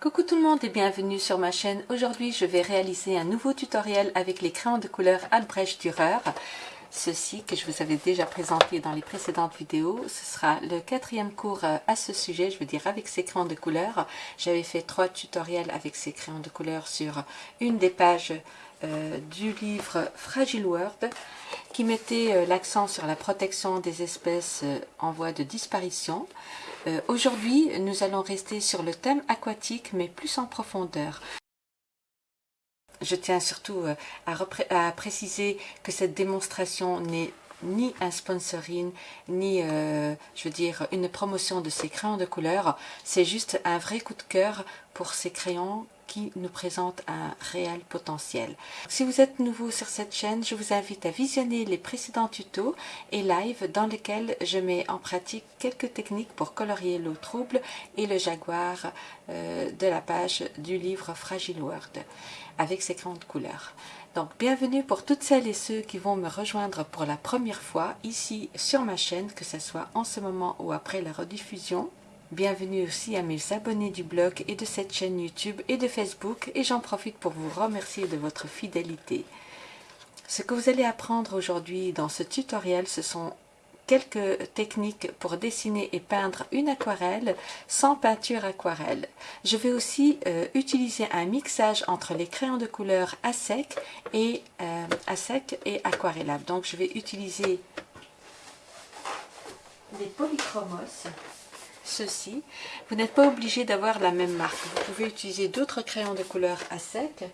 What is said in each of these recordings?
Coucou tout le monde et bienvenue sur ma chaîne. Aujourd'hui je vais réaliser un nouveau tutoriel avec les crayons de couleur Albrecht Dürer. Ceci que je vous avais déjà présenté dans les précédentes vidéos, ce sera le quatrième cours euh, à ce sujet, je veux dire avec ces crayons de couleur. J'avais fait trois tutoriels avec ces crayons de couleur sur une des pages euh, du livre Fragile World qui mettait euh, l'accent sur la protection des espèces en voie de disparition. Euh, aujourd'hui, nous allons rester sur le thème aquatique, mais plus en profondeur. Je tiens surtout euh, à, préciser que cette démonstration n'est ni un sponsoring, ni, euh, je veux une promotion de ces crayons de couleur. C'est juste un vrai coup de cœur pour ces crayons qui nous présente un réel potentiel. Si vous êtes nouveau sur cette chaîne, je vous invite à visionner les précédents tutos et live dans lesquels je mets en pratique quelques techniques pour colorier l'eau trouble et le jaguar euh, de la page du livre Fragile World avec ses grandes couleurs. Donc bienvenue pour toutes celles et ceux qui vont me rejoindre pour la première fois ici sur ma chaîne, que ce soit en ce moment ou après la rediffusion. Bienvenue aussi à mes abonnés du blog et de cette chaîne YouTube et de Facebook et j'en profite pour vous remercier de votre fidélité. Ce que vous allez apprendre aujourd'hui dans ce tutoriel, ce sont quelques techniques pour dessiner et peindre une aquarelle sans peinture aquarelle. Je vais aussi euh, utiliser un mixage entre les crayons de couleur à sec et, euh, à sec et aquarellable. Donc je vais utiliser des polychromos ceci. Vous n'êtes pas obligé d'avoir la même marque. Vous pouvez utiliser d'autres crayons de couleur à sec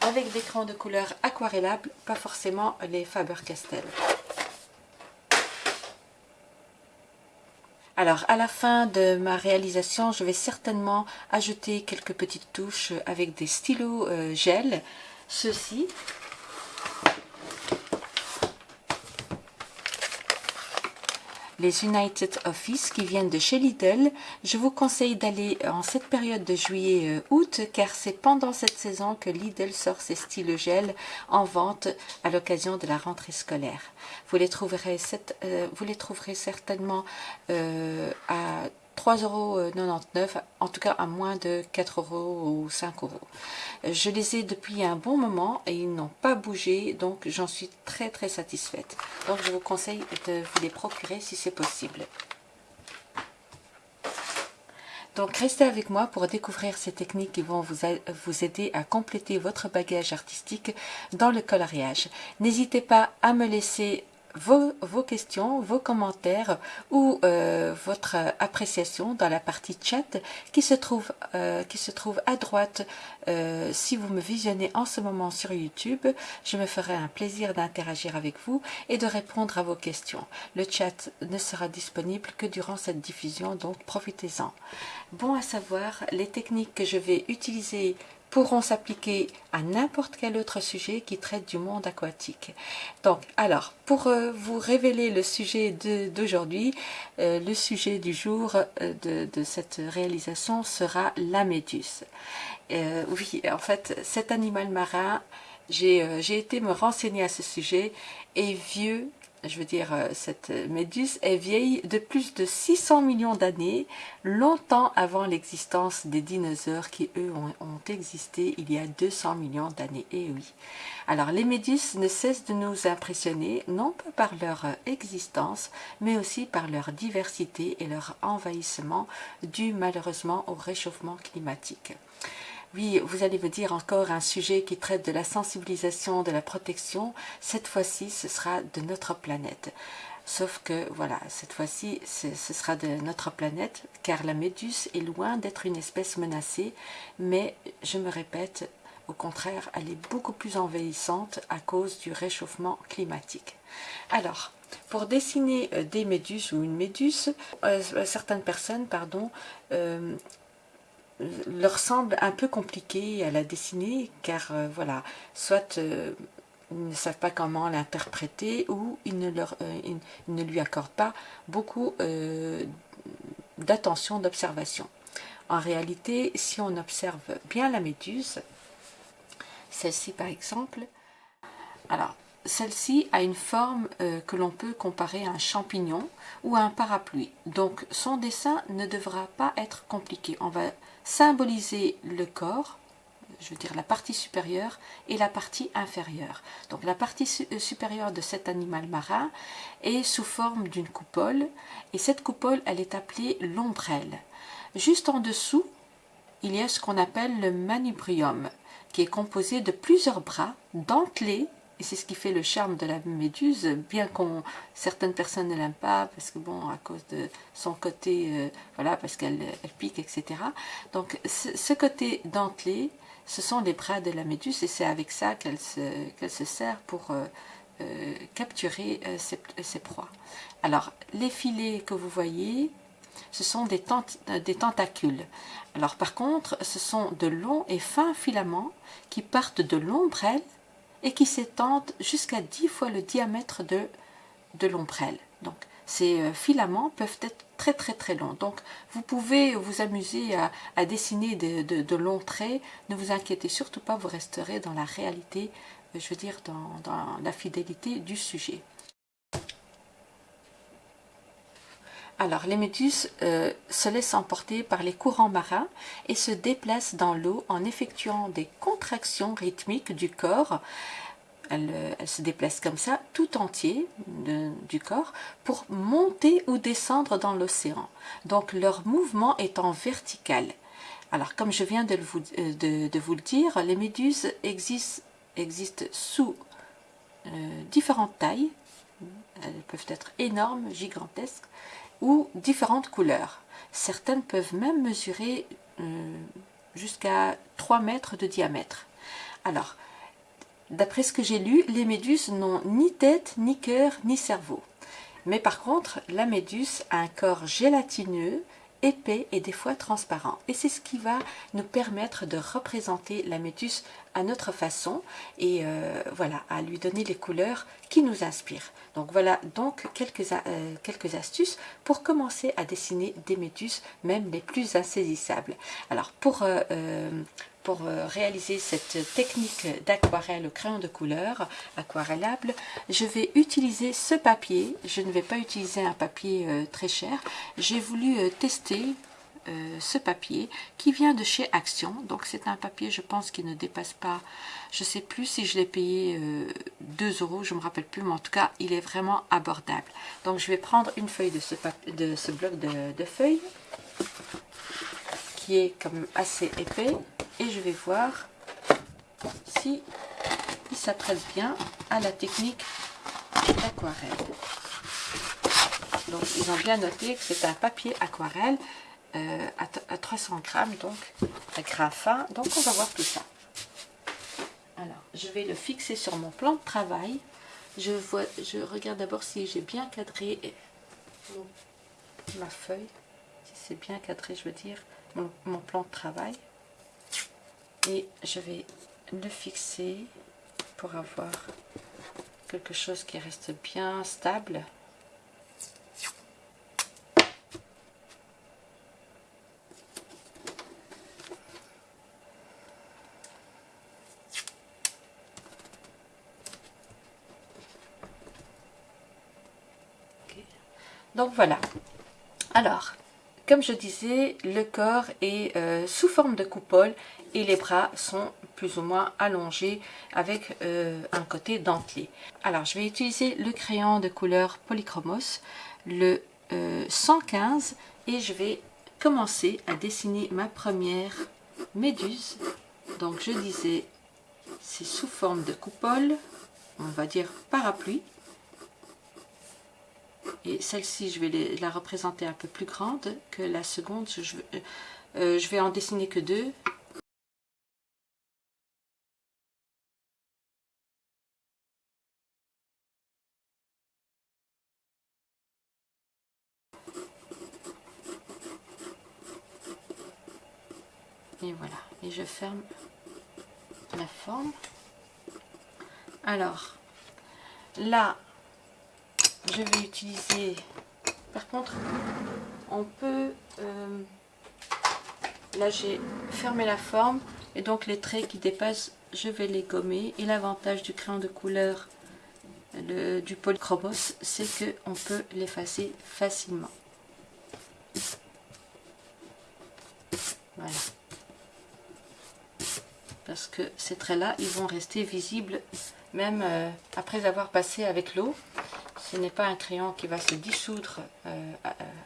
avec des crayons de couleur aquarellables, pas forcément les Faber-Castell. Alors, à la fin de ma réalisation, je vais certainement ajouter quelques petites touches avec des stylos euh, gel. Ceci, les United Office qui viennent de chez Lidl. Je vous conseille d'aller en cette période de juillet-août euh, car c'est pendant cette saison que Lidl sort ses styles gel en vente à l'occasion de la rentrée scolaire. Vous les trouverez, euh, certainement euh, à 3,99 euros, en tout cas à moins de 4 euros ou 5 euros. Je les ai depuis un bon moment et ils n'ont pas bougé, donc j'en suis très très satisfaite. Donc je vous conseille de vous les procurer si c'est possible. Donc restez avec moi pour découvrir ces techniques qui vont vous, vous aider à compléter votre bagage artistique dans le coloriage. N'hésitez pas à me laisser vos, questions, vos commentaires ou euh, votre appréciation dans la partie chat qui se trouve, euh, qui se trouve à droite euh, si vous me visionnez en ce moment sur YouTube. Je me ferai un plaisir d'interagir avec vous et de répondre à vos questions. Le chat ne sera disponible que durant cette diffusion, donc profitez-en. Bon à savoir, les techniques que je vais utiliser pourront s'appliquer à n'importe quel autre sujet qui traite du monde aquatique. Donc, alors, pour euh, vous révéler le sujet d'aujourd'hui, euh, le sujet du jour euh, de, cette réalisation sera la méduse. oui, en fait, cet animal marin, j'ai été me renseigner à ce sujet, est vieux je veux dire, euh, cette méduse est vieille de plus de 600 millions d'années, longtemps avant l'existence des dinosaures qui, eux, ont, existé il y a 200 millions d'années. Et eh oui. Alors, les méduses ne cessent de nous impressionner, non pas par leur existence, mais aussi par leur diversité et leur envahissement dû malheureusement au réchauffement climatique. Oui, vous allez me dire encore un sujet qui traite de la sensibilisation, de la protection. Cette fois-ci, ce sera de notre planète. Sauf que, voilà, cette fois-ci, ce sera de notre planète, car la méduse est loin d'être une espèce menacée, mais, je me répète, au contraire, elle est beaucoup plus envahissante à cause du réchauffement climatique. Alors, pour dessiner euh, des méduses ou une méduse, euh, certaines personnes pardon, euh, leur semble un peu compliqué à la dessiner car euh, voilà, soit euh, ils ne savent pas comment l'interpréter ou ils ne, euh, lui accordent pas beaucoup d'attention, d'observation. En réalité, si on observe bien la méduse, celle-ci par exemple, alors celle-ci a une forme que l'on peut comparer à un champignon ou à un parapluie. Donc son dessin ne devra pas être compliqué. On va symboliser le corps, je veux dire la partie supérieure et la partie inférieure. Donc la partie euh, supérieure de cet animal marin est sous forme d'une coupole et cette coupole elle est appelée l'ombrelle. Juste en dessous, il y a ce qu'on appelle le manubrium qui est composé de plusieurs bras dentelés et c'est ce qui fait le charme de la méduse, bien qu'on certaines personnes ne l'aiment pas, parce que bon, à cause de son côté, euh, voilà, parce qu'elle pique, etc. Donc ce, côté dentelé, ce sont les bras de la méduse, et c'est avec ça qu'elle se, se sert pour euh, euh, capturer ses, proies. Alors, les filets que vous voyez, ce sont des, des tentacules. Alors par contre, ce sont de longs et fins filaments qui partent de l'ombrelle et qui s'étendent jusqu'à 10 fois le diamètre de, de l'ombrelle. Donc ces euh, filaments peuvent être très très très longs. Donc vous pouvez vous amuser à, dessiner de, longs traits. Ne vous inquiétez surtout pas, vous resterez dans la réalité, euh, je veux dire dans, dans la fidélité du sujet. Alors, les méduses euh, se laissent emporter par les courants marins et se déplacent dans l'eau en effectuant des contractions rythmiques du corps. Elles, euh, se déplacent comme ça, tout entier du corps, pour monter ou descendre dans l'océan. Donc, leur mouvement est en vertical. Alors, comme je viens de vous, euh, vous le dire, les méduses existent sous différentes tailles. Elles peuvent être énormes, gigantesques, ou différentes couleurs. Certaines peuvent même mesurer euh, jusqu'à 3 mètres de diamètre. Alors, d'après ce que j'ai lu, les méduses n'ont ni tête, ni cœur, ni cerveau. Mais par contre, la méduse a un corps gélatineux épais et des fois transparent. Et c'est ce qui va nous permettre de représenter la méduse à notre façon et euh, voilà, à lui donner les couleurs qui nous inspirent. Donc voilà donc quelques, euh, quelques astuces pour commencer à dessiner des méduses, même les plus insaisissables. Alors pour, euh, pour réaliser cette technique d'aquarelle au crayon de couleur aquarellable, je vais utiliser ce papier. Je ne vais pas utiliser un papier très cher. J'ai voulu tester euh, ce papier qui vient de chez Action. Donc c'est un papier, je pense, qui ne dépasse pas, je sais plus si je l'ai payé 2 euh, euros, je me rappelle plus, mais en tout cas, il est vraiment abordable. Donc je vais prendre une feuille de ce, de ce bloc de, feuilles qui est comme assez épais et je vais voir si il s'apprête bien à la technique d'aquarelle. Donc ils ont bien noté que c'est un papier aquarelle euh, à, 300 grammes, donc à grain fin. Donc on va voir tout ça. Alors, je vais le fixer sur mon plan de travail. Je, vois, je regarde d'abord si j'ai bien cadré ma feuille. Si c'est bien cadré, je veux dire, mon plan de travail. Et je vais le fixer pour avoir quelque chose qui reste bien stable. Donc voilà. Alors, comme je disais, le corps est euh, sous forme de coupole et les bras sont plus ou moins allongés avec euh, un côté dentelé. Alors, je vais utiliser le crayon de couleur Polychromos, le 115, euh, et je vais commencer à dessiner ma première méduse. Donc, je disais, c'est sous forme de coupole, on va dire parapluie et celle-ci je vais la représenter un peu plus grande que la seconde. Je, euh, je vais en dessiner que deux. Et voilà. Et je ferme la forme. Alors là je vais utiliser par contre on peut euh, là j'ai fermé la forme et donc les traits qui dépassent je vais les gommer et l'avantage du crayon de couleur le, du polychromos, c'est qu'on peut l'effacer facilement. Voilà. Parce que ces traits-là, ils vont rester visibles même euh, après avoir passé avec l'eau. Ce n'est pas un crayon qui va se dissoudre euh,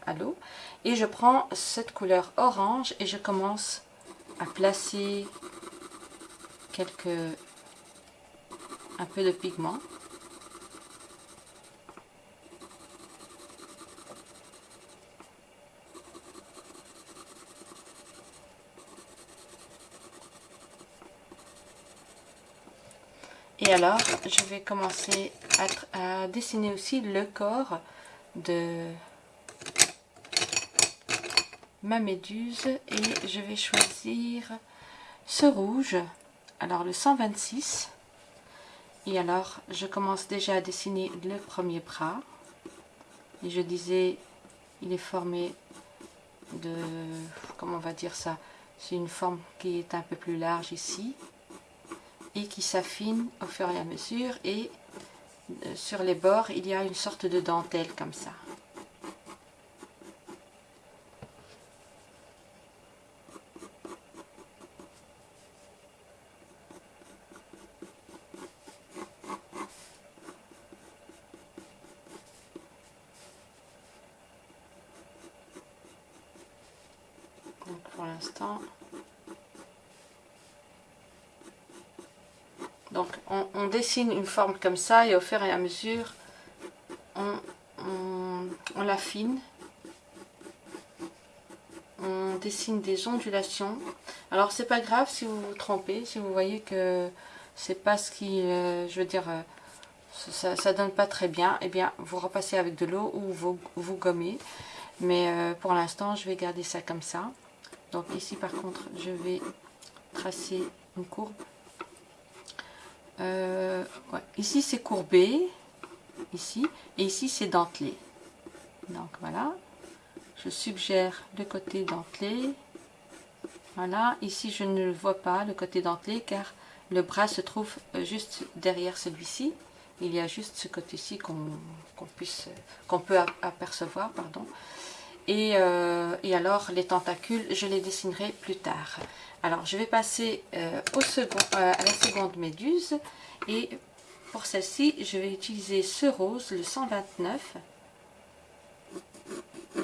à, l'eau. Et je prends cette couleur orange et je commence à placer quelques un peu de pigment Et alors, je vais commencer à, dessiner aussi le corps de ma méduse. Et je vais choisir ce rouge, alors le 126. Et alors, je commence déjà à dessiner le premier bras. Et je disais, il est formé de, comment on va dire ça, c'est une forme qui est un peu plus large ici et qui s'affine au fur et à mesure et euh, sur les bords il y a une sorte de dentelle comme ça. Donc pour l'instant Donc on, dessine une forme comme ça et au fur et à mesure on, l'affine. On dessine des ondulations. Alors c'est pas grave si vous vous trompez, si vous voyez que c'est pas ce qui, euh, je veux dire, euh, ça, ça donne pas très bien, et eh bien vous repassez avec de l'eau ou vous, vous gommez. Mais euh, pour l'instant je vais garder ça comme ça. Donc ici par contre je vais tracer une courbe euh, ici c'est courbé, ici, et ici c'est dentelé. Donc voilà, je suggère le côté dentelé. Voilà, ici je ne le vois pas, le côté dentelé, car le bras se trouve euh, juste derrière celui-ci. Il y a juste ce côté-ci qu'on puisse qu'on peut apercevoir. pardon. Et, euh, et, alors les tentacules, je les dessinerai plus tard. Alors, je vais passer euh, euh, à la seconde méduse. Et pour celle-ci, je vais utiliser ce rose, le 129.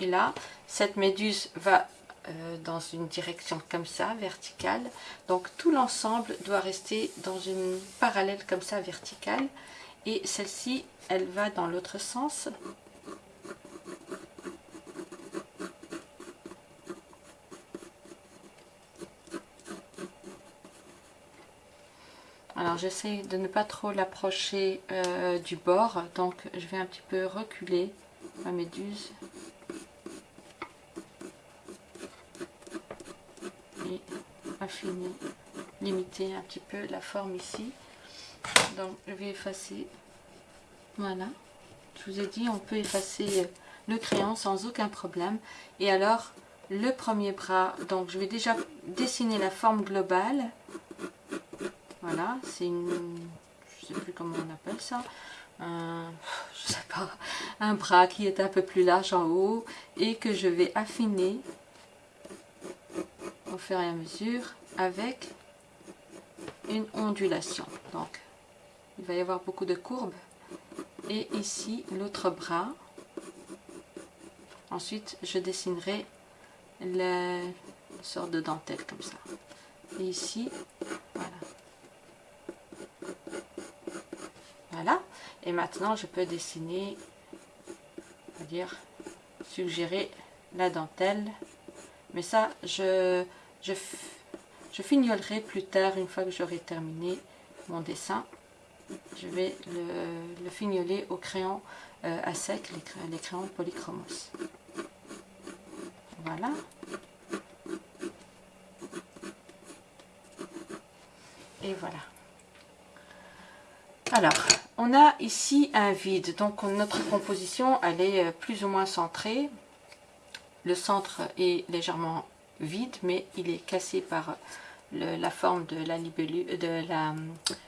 Et là, cette méduse va euh, dans une direction comme ça, verticale. Donc, tout l'ensemble doit rester dans une parallèle comme ça, verticale. Et celle-ci, elle va dans l'autre sens. Alors j'essaie de ne pas trop l'approcher euh, du bord, donc je vais un petit peu reculer ma méduse. Et affiner, limiter un petit peu la forme ici. Donc je vais effacer, voilà. Je vous ai dit, on peut effacer le crayon sans aucun problème. Et alors, le premier bras, donc je vais déjà dessiner la forme globale voilà, c'est une... Je sais plus comment on appelle ça. Un, je sais pas, un bras qui est un peu plus large en haut et que je vais affiner au fur et à mesure avec une ondulation. Donc, il va y avoir beaucoup de courbes. Et ici, l'autre bras. Ensuite, je dessinerai la sorte de dentelle comme ça. Et ici, voilà. Voilà. Et maintenant, je peux dessiner, on va dire, suggérer la dentelle. Mais ça, je, je, je fignolerai plus tard, une fois que j'aurai terminé mon dessin. Je vais le, le fignoler au crayon euh, à sec, les, les crayons polychromos. Voilà. Et voilà. Alors, on a ici un vide, donc notre composition elle est euh, plus ou moins centrée. Le centre est légèrement vide, mais il est cassé par la forme de la de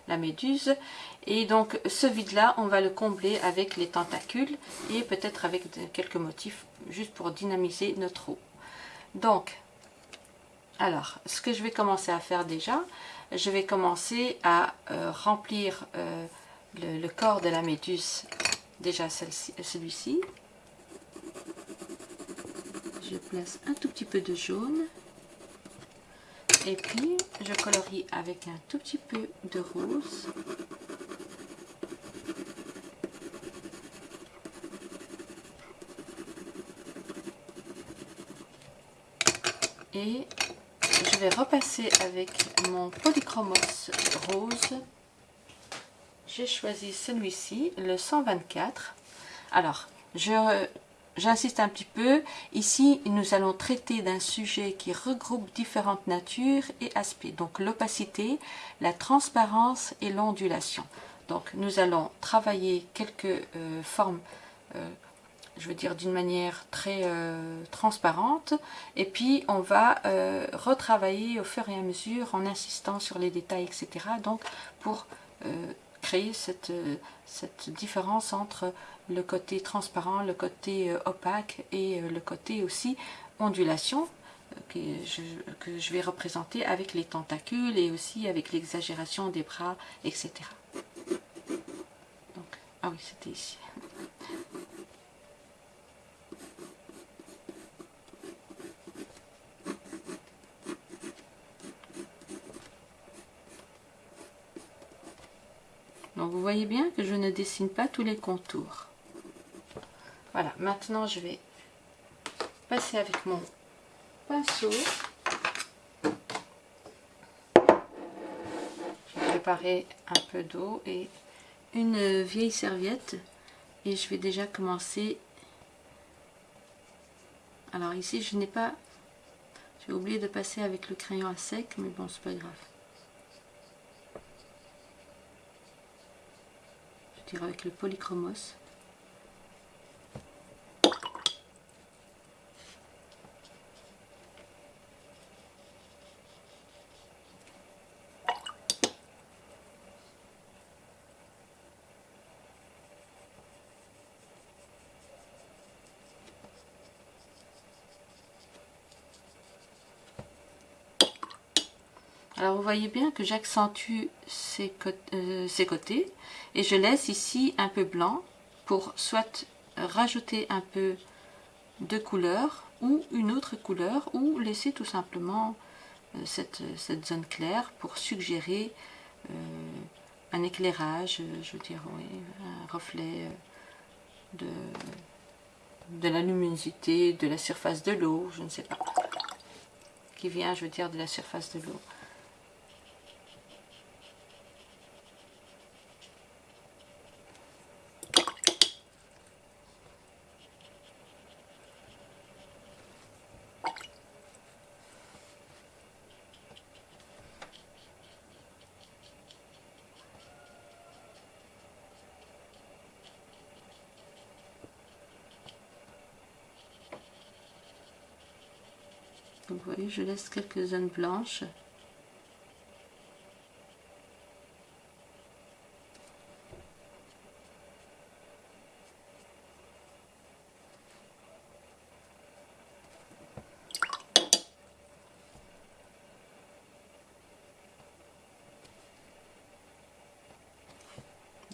la, méduse. Et donc ce vide-là, on va le combler avec les tentacules et peut-être avec quelques motifs juste pour dynamiser notre eau. Donc, alors, ce que je vais commencer à faire déjà, je vais commencer à euh, remplir euh, le, corps de la méduse, déjà celui-ci. Je place un tout petit peu de jaune. Et puis, je colorie avec un tout petit peu de rose. Et je vais repasser avec mon polychromos rose. J'ai choisi celui-ci, le 124. Alors, J'insiste un petit peu, ici nous allons traiter d'un sujet qui regroupe différentes natures et aspects, donc l'opacité, la transparence et l'ondulation. Donc nous allons travailler quelques euh, formes, euh, je veux dire d'une manière très euh, transparente, et puis on va retravailler au fur et à mesure en insistant sur les détails, etc. Donc pour créer cette, cette différence entre le côté transparent, le côté euh, opaque et euh, le côté aussi ondulation euh, que je, que je vais représenter avec les tentacules et aussi avec l'exagération des bras, etc. Donc, ah oui, c'était ici. Donc vous voyez bien que je ne dessine pas tous les contours. Voilà, maintenant je vais passer avec mon pinceau. Je vais préparer un peu d'eau et une vieille serviette et je vais déjà commencer. Alors ici je n'ai pas, j'ai oublié de passer avec le crayon à sec, mais bon c'est pas grave. Avec le polychromos. Alors vous voyez bien que j'accentue ces, euh, ces, côtés et je laisse ici un peu blanc pour soit rajouter un peu de couleur ou une autre couleur ou laisser tout simplement euh, cette, zone claire pour suggérer euh, un éclairage, je veux dire, un reflet de, de la luminosité, de la surface de l'eau, je ne sais pas, qui vient, je veux dire, de la surface de l'eau. Vous voyez, je laisse quelques zones blanches.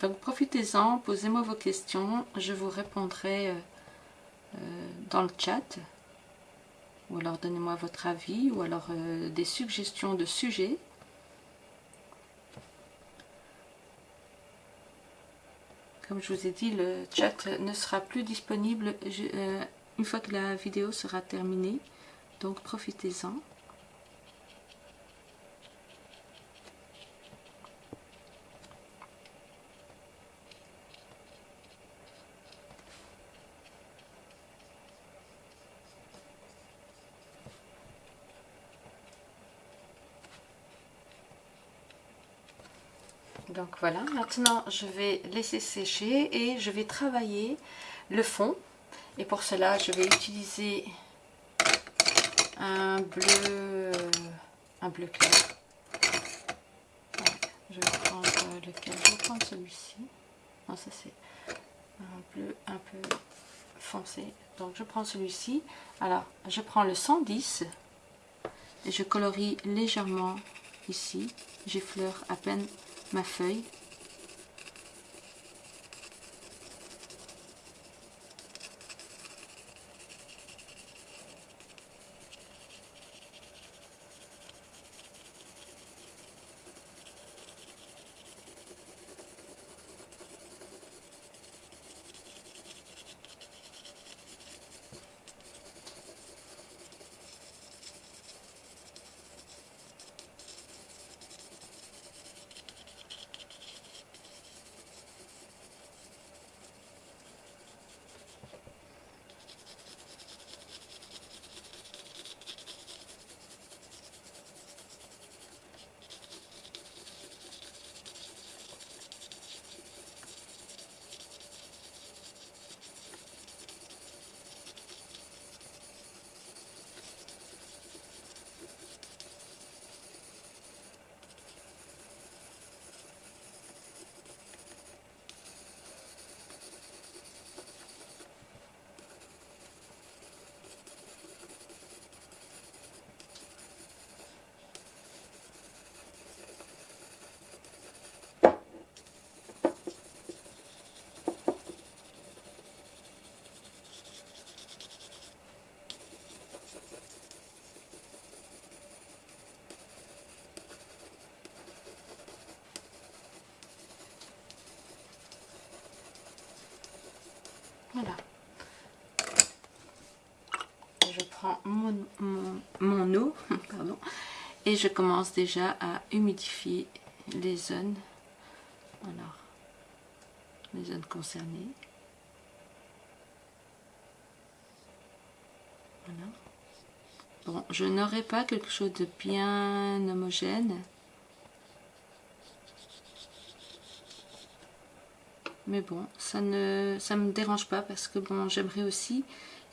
Donc profitez-en, posez-moi vos questions, je vous répondrai euh, euh, dans le chat ou alors donnez-moi votre avis, ou alors euh, des suggestions de sujets. Comme je vous ai dit, le chat ne sera plus disponible euh, une fois que la vidéo sera terminée, donc profitez-en. Donc voilà, maintenant je vais laisser sécher et je vais travailler le fond. Et pour cela, je vais utiliser un bleu, un bleu clair. je vais prendre lequel Je vais celui-ci. Non, ça c'est un bleu un peu foncé. Donc je prends celui-ci. Alors, je prends le 110 et je colorie légèrement ici. J'effleure à peine ma feuille. Voilà. Je prends mon, eau et je commence déjà à humidifier les zones. Alors, les zones concernées. Voilà. Bon, je n'aurai pas quelque chose de bien homogène. Mais bon ça ne me dérange pas parce que bon j'aimerais aussi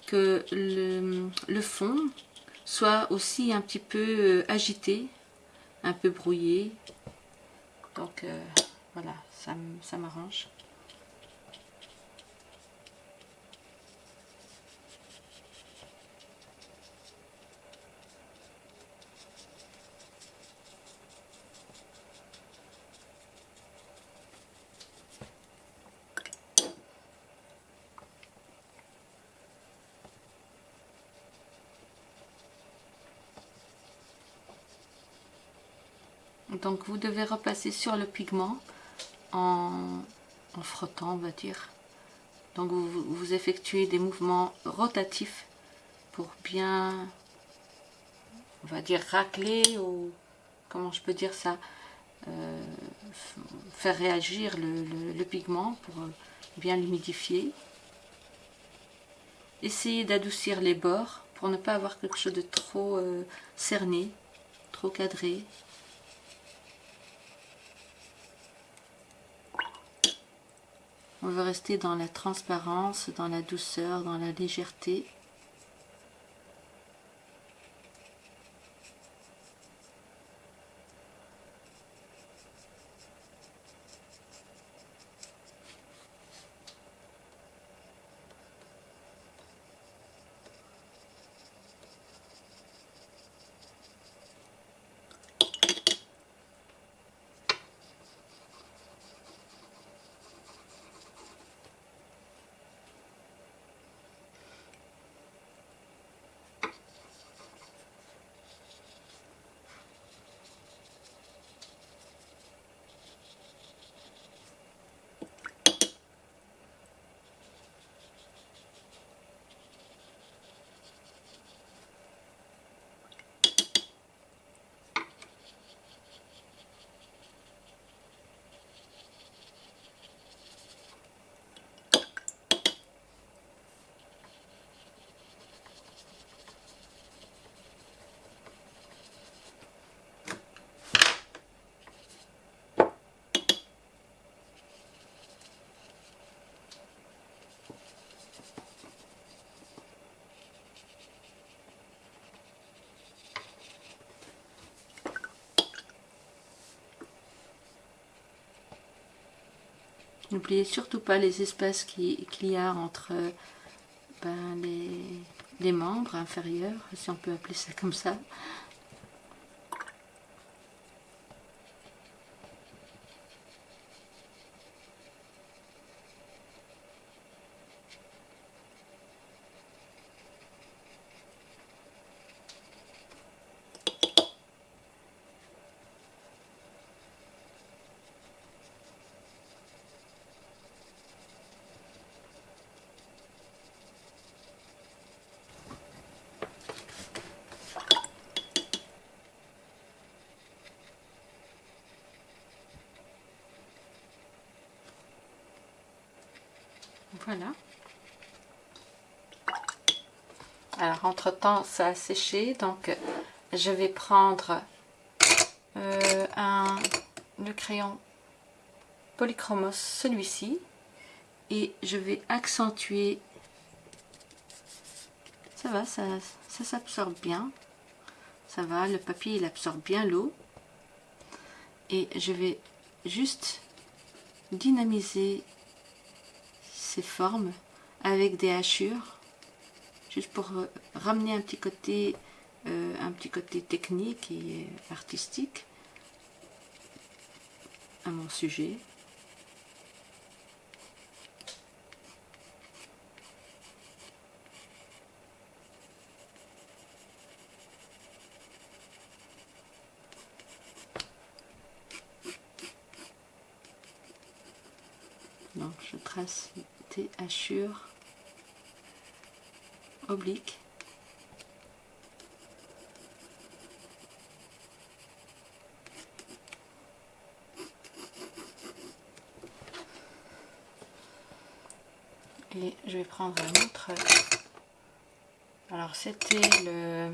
que le, fond soit aussi un petit peu euh, agité un peu brouillé. Donc euh, voilà ça m'arrange donc vous devez repasser sur le pigment en, frottant on va dire. Donc vous, effectuez des mouvements rotatifs pour bien on va dire racler ou comment je peux dire ça euh, faire réagir le, pigment pour bien l'humidifier. Essayez d'adoucir les bords pour ne pas avoir quelque chose de trop euh, cerné trop cadré On veut rester dans la transparence, dans la douceur, dans la légèreté. N'oubliez surtout pas les espaces qu'il y a entre ben, les, les membres inférieurs, si on peut appeler ça comme ça. Voilà. Alors, entre-temps, ça a séché. Donc, je vais prendre euh, un, le crayon polychromos, celui-ci. Et je vais accentuer. Ça va, ça, ça s'absorbe bien. Ça va, le papier, il absorbe bien l'eau. Et je vais juste dynamiser ces formes avec des hachures juste pour euh, ramener un petit côté euh, un petit côté technique et artistique à mon sujet. Donc je trace des hachures obliques et je vais prendre un autre alors c'était le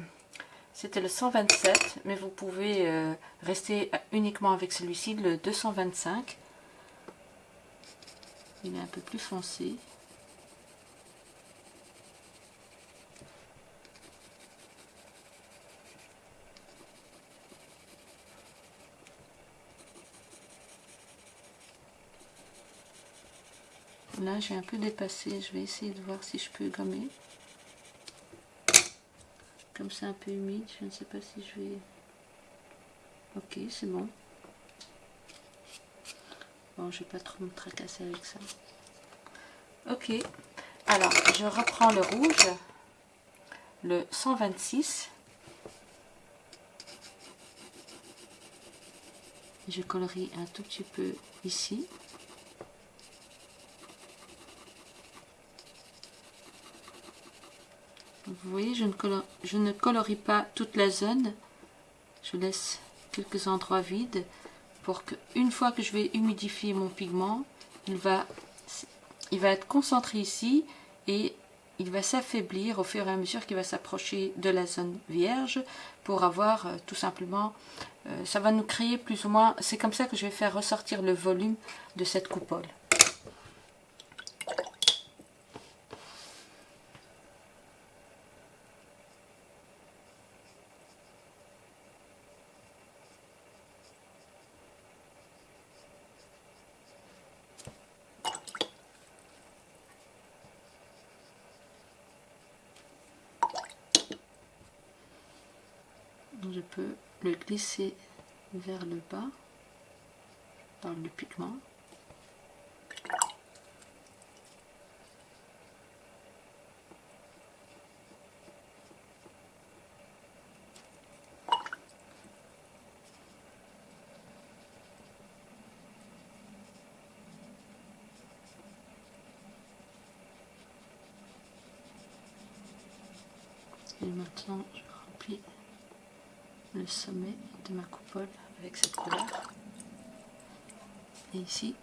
c'était le 127 mais vous pouvez euh, rester uniquement avec celui-ci le 225 il est un peu plus foncé. Là, j'ai un peu dépassé. Je vais essayer de voir si je peux gommer. Comme c'est un peu humide, je ne sais pas si je vais... Ok, c'est bon. Bon, je vais pas trop me tracasser avec ça. Ok. Alors, je reprends le rouge, le 126. Je colorie un tout petit peu ici. Vous voyez, je ne, colorie pas toute la zone. Je laisse quelques endroits vides pour qu'une fois que je vais humidifier mon pigment, il va, il va être concentré ici et il va s'affaiblir au fur et à mesure qu'il va s'approcher de la zone vierge pour avoir euh, tout simplement, euh, ça va nous créer plus ou moins, c'est comme ça que je vais faire ressortir le volume de cette coupole. je peux le vers le bas dans le pigment. Et maintenant je remplis le sommet ma coupole avec cette couleur. Et ici,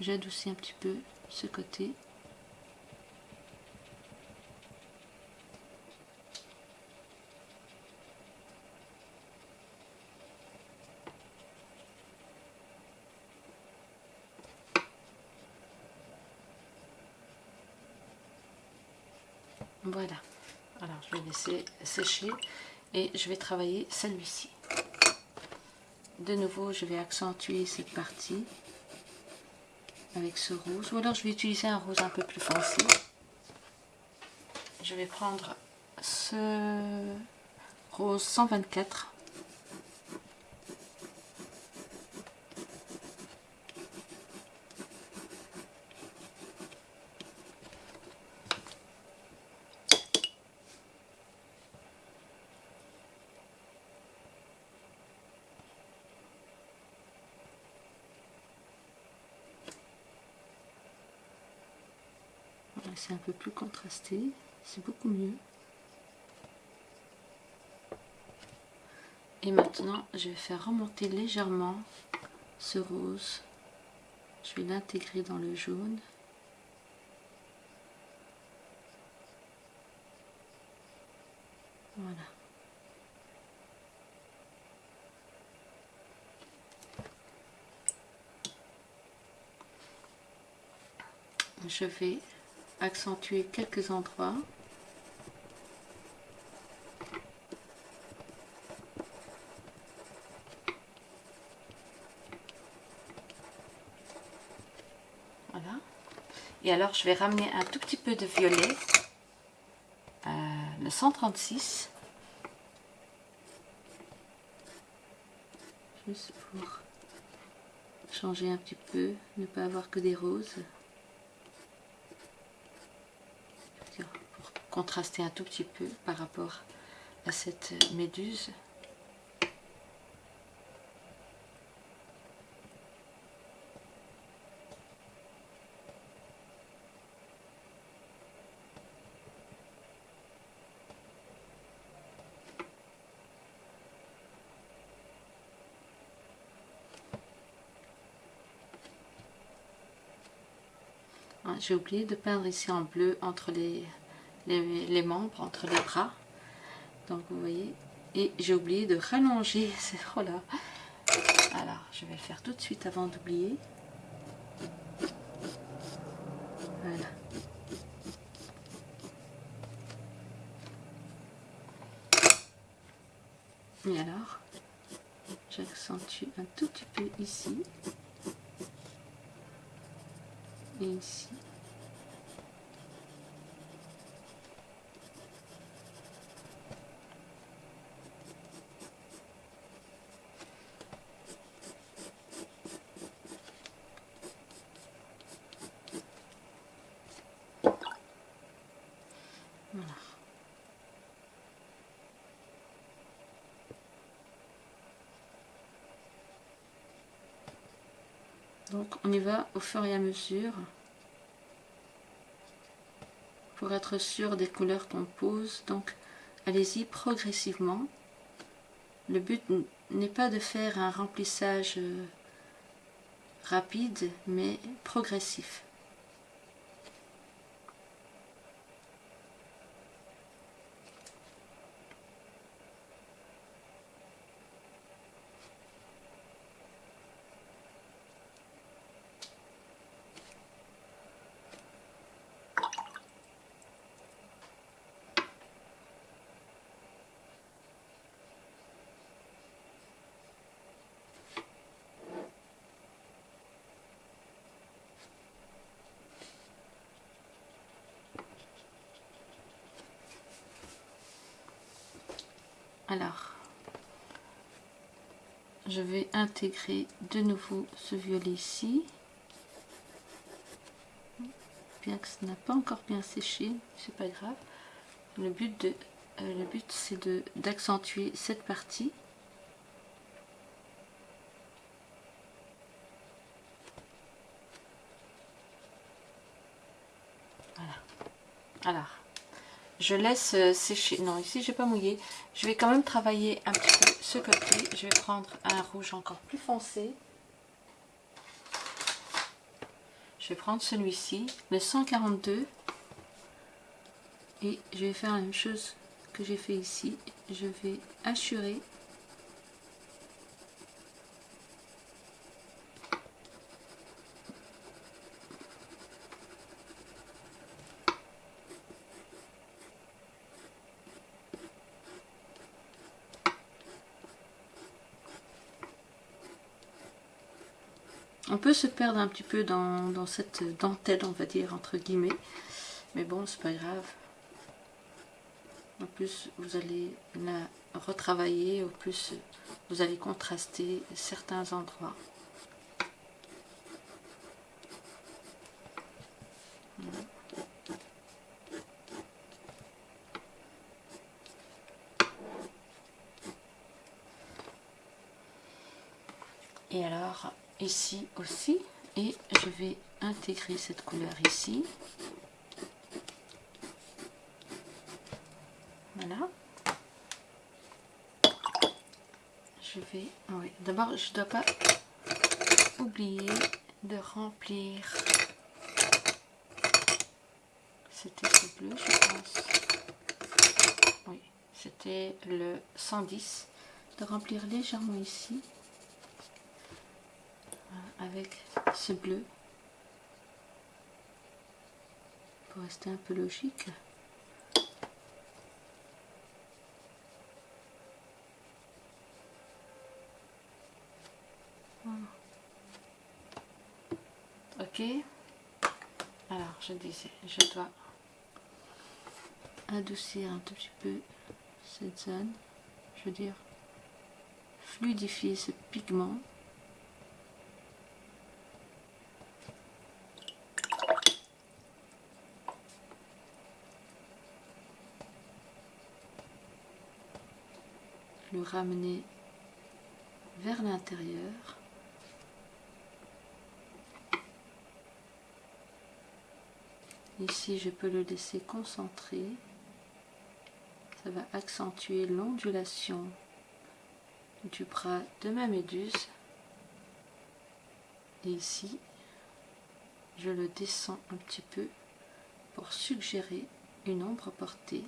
j'adoucis un petit peu ce côté. Voilà. Alors, je vais laisser sécher et je vais travailler celui-ci. De nouveau, je vais accentuer cette partie avec ce rose. Ou alors je vais utiliser un rose un peu plus foncé. Je vais prendre ce rose 124 c'est un peu plus c'est beaucoup mieux. Et maintenant, je vais faire remonter légèrement ce rose. Je vais l'intégrer dans le jaune. Voilà. Je vais accentuer quelques endroits. Voilà. Et alors, je vais ramener un tout petit peu de violet, euh, le 136. Juste pour changer un petit peu, ne pas avoir que des roses. Contraster un tout petit peu par rapport à cette méduse. Ah, j'ai oublié de peindre ici en bleu entre les les, membres entre les bras. Donc vous voyez, et j'ai oublié de rallonger, c'est oh là. Alors, je vais le faire tout de suite avant d'oublier. Voilà. Et alors, j'accentue un tout petit peu ici et ici. Donc on y va au fur et à mesure pour être sûr des couleurs qu'on pose. Donc allez-y progressivement. Le but n'est pas de faire un remplissage euh, rapide, mais progressif. Alors, je vais intégrer de nouveau ce violet ici. Bien que ce n'a pas encore bien séché, c'est pas grave. Le but, euh, le but c'est d'accentuer cette partie. Voilà. Alors, je laisse euh, sécher. Non, ici, j'ai pas mouillé. Je vais quand même travailler un petit peu ce côté. Je vais prendre un rouge encore plus foncé. Je vais prendre celui-ci, le 142. Et je vais faire la même chose que j'ai fait ici. Je vais assurer On peut se perdre un petit peu dans, cette dentelle, on va dire, entre guillemets. Mais bon, c'est pas grave. En plus, vous allez la retravailler, au plus vous allez contraster certains endroits. Et alors, ici aussi, et je vais intégrer cette couleur ici. Voilà. Je vais... Oui, d'abord, je ne dois pas oublier de remplir... C'était ce bleu, je pense. Oui, c'était le 110. De remplir légèrement ici avec ce bleu pour rester un peu logique. Ok. Alors, je disais, je dois adoucir un tout petit peu cette zone. Je veux dire, fluidifier ce pigment. Ramener vers l'intérieur. Ici, je peux le laisser concentrer. Ça va accentuer l'ondulation du bras de ma méduse. Et ici, je le descends un petit peu pour suggérer une ombre portée.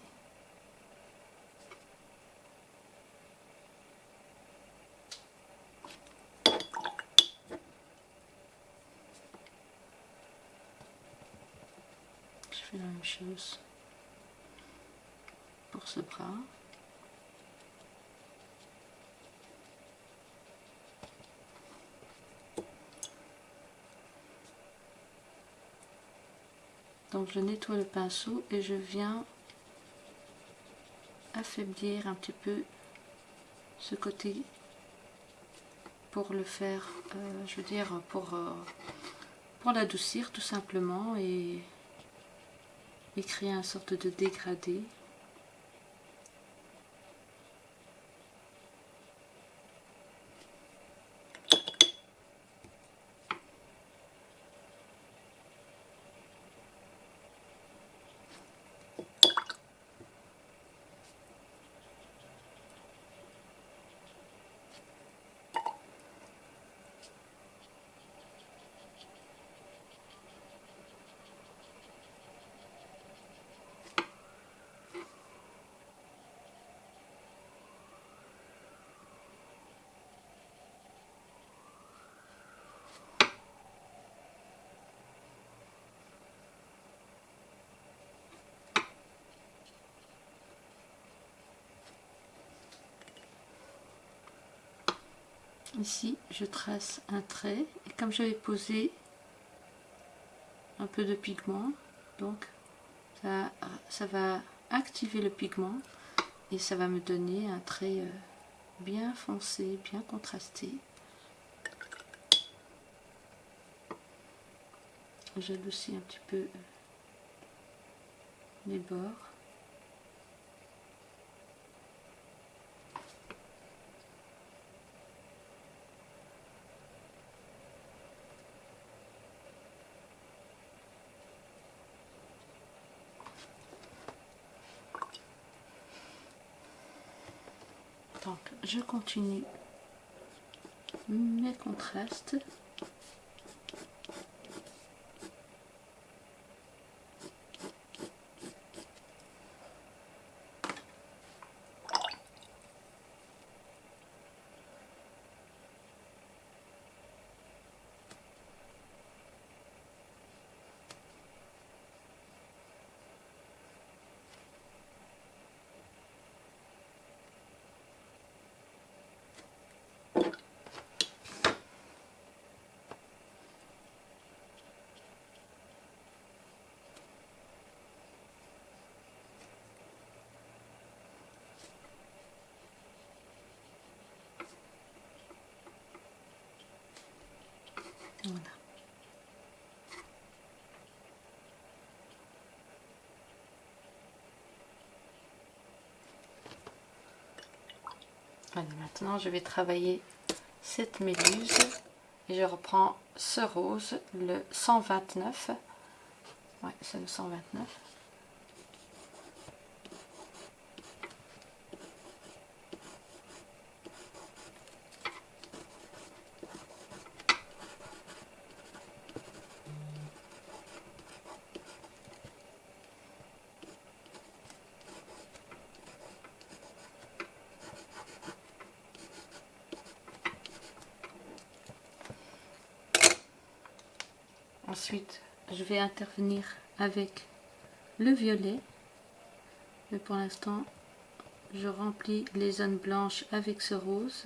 la même pour ce bras. Donc je nettoie le pinceau et je viens affaiblir un petit peu ce côté pour le faire, euh, je veux dire, pour, euh, pour l'adoucir tout simplement et et créer une sorte de dégradé. Ici, je trace un trait et comme j'avais posé un peu de pigment, donc ça, va activer le pigment et ça va me donner un trait euh, bien foncé, bien contrasté. J'adoucis un petit peu euh, les bords. Donc, je continue mes contrastes. Voilà. maintenant je vais travailler cette méluse et je reprends ce rose, le 129. Ouais, c'est le 129. Ensuite, je vais intervenir avec le violet. Mais pour l'instant, je remplis les zones blanches avec ce rose.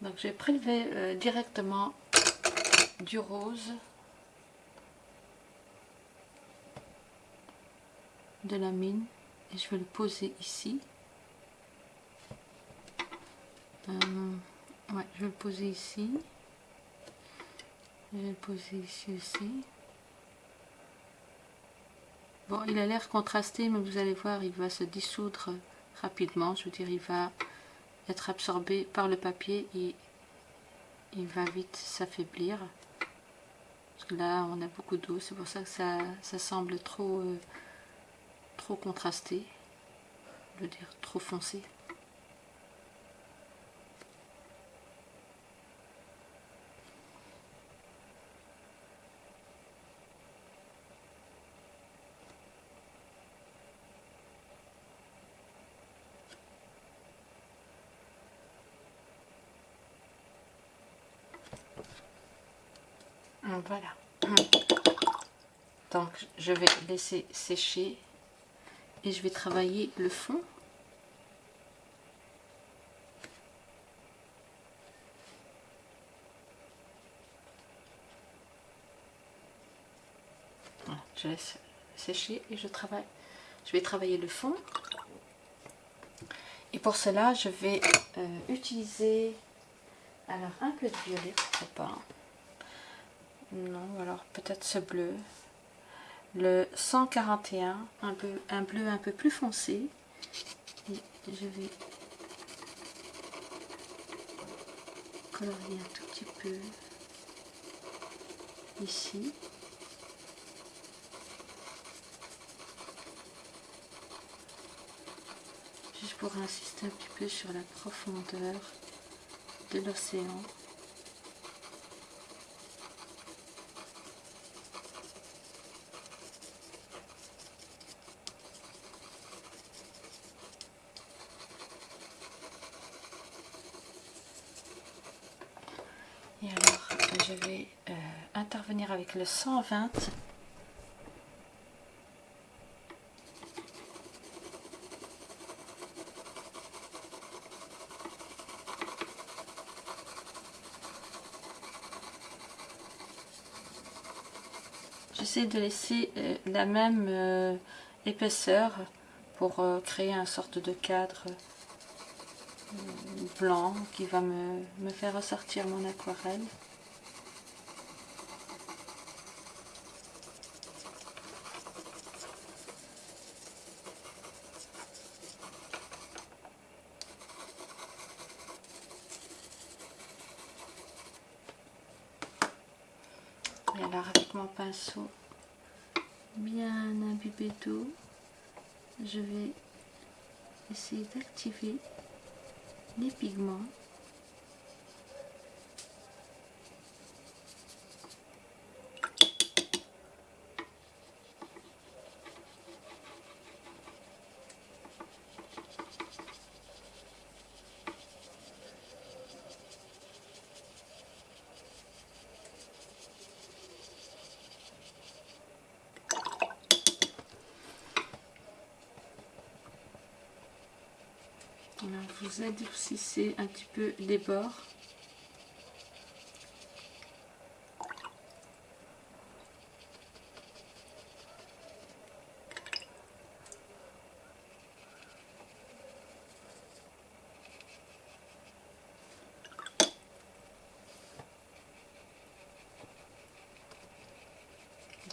Donc j'ai prélevé euh, directement du rose de la mine et je vais le poser ici. Euh, ouais, je vais le poser ici. Je vais le poser ici aussi. Bon, il a l'air contrasté, mais vous allez voir, il va se dissoudre rapidement. Je veux dire, il va être absorbé par le papier et il va vite s'affaiblir. Là, on a beaucoup d'eau, c'est pour ça que ça, ça semble trop, euh, trop contrasté. Je veux dire, trop foncé. Voilà. Donc, je vais laisser sécher et je vais travailler le fond. je laisse sécher et je travaille. Je vais travailler le fond. Et pour cela, je vais euh, utiliser alors un peu de violet, pourquoi pas. Non, alors peut-être ce bleu. Le 141, un, peu, un bleu un peu plus foncé. Et je vais colorier un tout petit peu ici. Juste pour insister un petit peu sur la profondeur de l'océan. Avec le 120 J'essaie de laisser euh, la même euh, épaisseur pour euh, créer un sorte de cadre blanc qui va me, me faire ressortir mon aquarelle. Pinceau bien imbibé d'eau, je vais essayer d'activer les pigments Alors, vous adoucissez un petit peu les bords.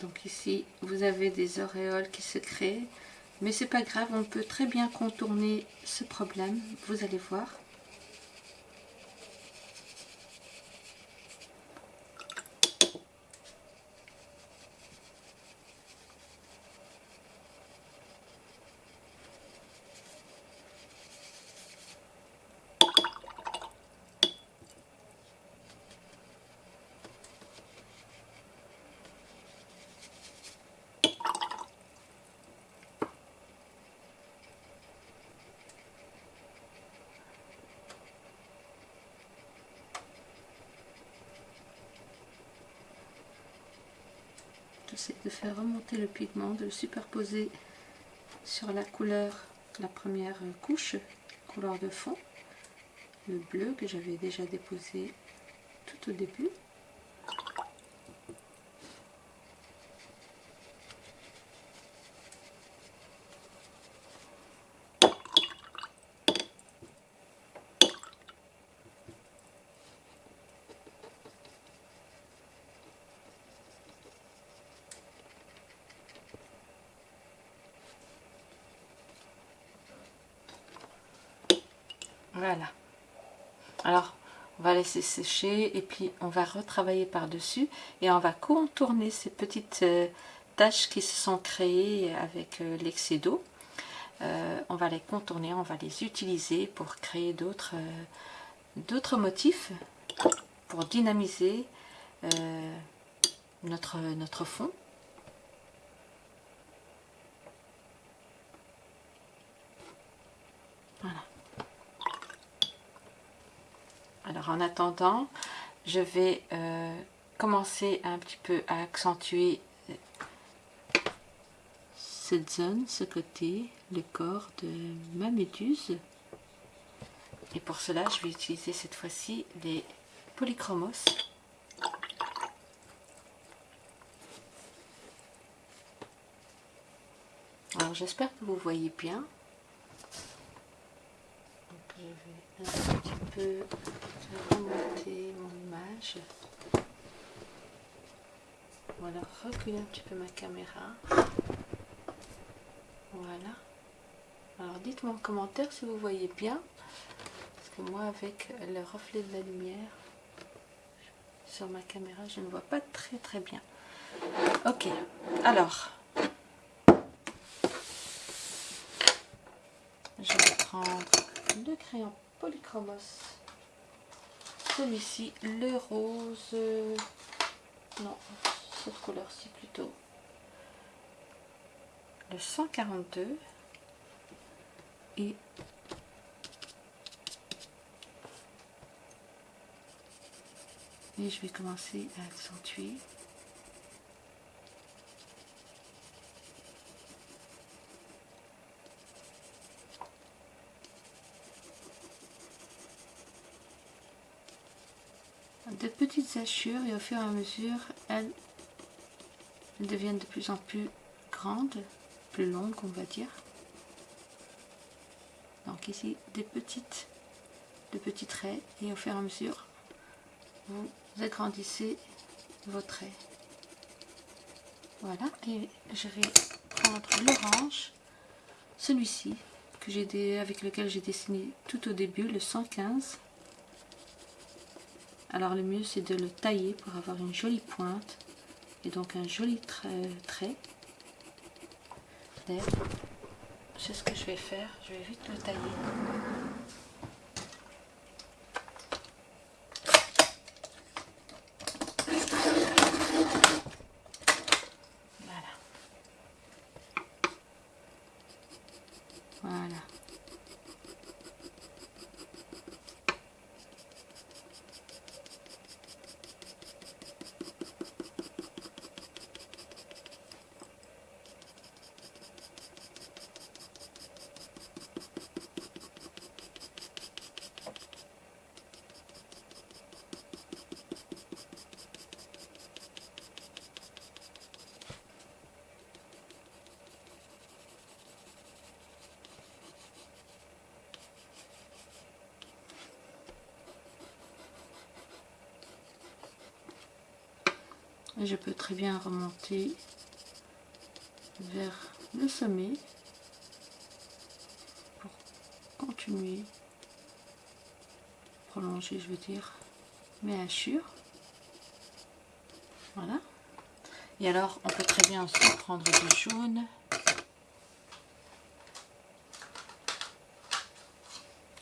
Donc ici, vous avez des auréoles qui se créent. Mais c'est pas grave, on peut très bien contourner ce problème. Vous allez voir. c'est de le pigment, de le superposer sur la couleur, la première couche, couleur de fond, le bleu que j'avais déjà déposé tout au début. Voilà. Alors, on va laisser sécher et puis on va retravailler par-dessus et on va contourner ces petites euh, taches qui se sont créées avec euh, l'excès d'eau. Euh, on va les contourner, on va les utiliser pour créer d'autres motifs pour dynamiser notre fond. En attendant, je vais euh, commencer un petit peu à accentuer euh, cette zone, ce côté, le corps de ma méduse. Et pour cela, je vais utiliser cette fois-ci les polychromos. Alors j'espère que vous voyez bien. Je vais un petit peu remonter mon image. Voilà, reculer un petit peu ma caméra. Voilà. Alors dites-moi en commentaire si vous voyez bien. Parce que moi avec le reflet de la lumière sur ma caméra, je ne vois pas très très bien. Ok, alors. Je vais prendre le crayon polychromos celui-ci, le rose, non, cette couleur-ci plutôt, le 142 et et je vais commencer à accentuer de petites hachures et au fur et à mesure, elles, deviennent de plus en plus grandes, plus longues on va dire. Donc ici des petites, de petits traits et au fur et à mesure, vous agrandissez vos traits. Voilà, et je vais prendre l'orange, celui-ci, que j'ai avec lequel j'ai dessiné tout au début, le 115 alors le mieux c'est de le tailler pour avoir une jolie pointe et donc un joli trait. C'est ce que je vais faire, je vais vite le tailler. Je peux très bien remonter vers le sommet pour continuer, prolonger je veux dire, mes hachures. Voilà. Et alors on peut très bien aussi prendre du jaune.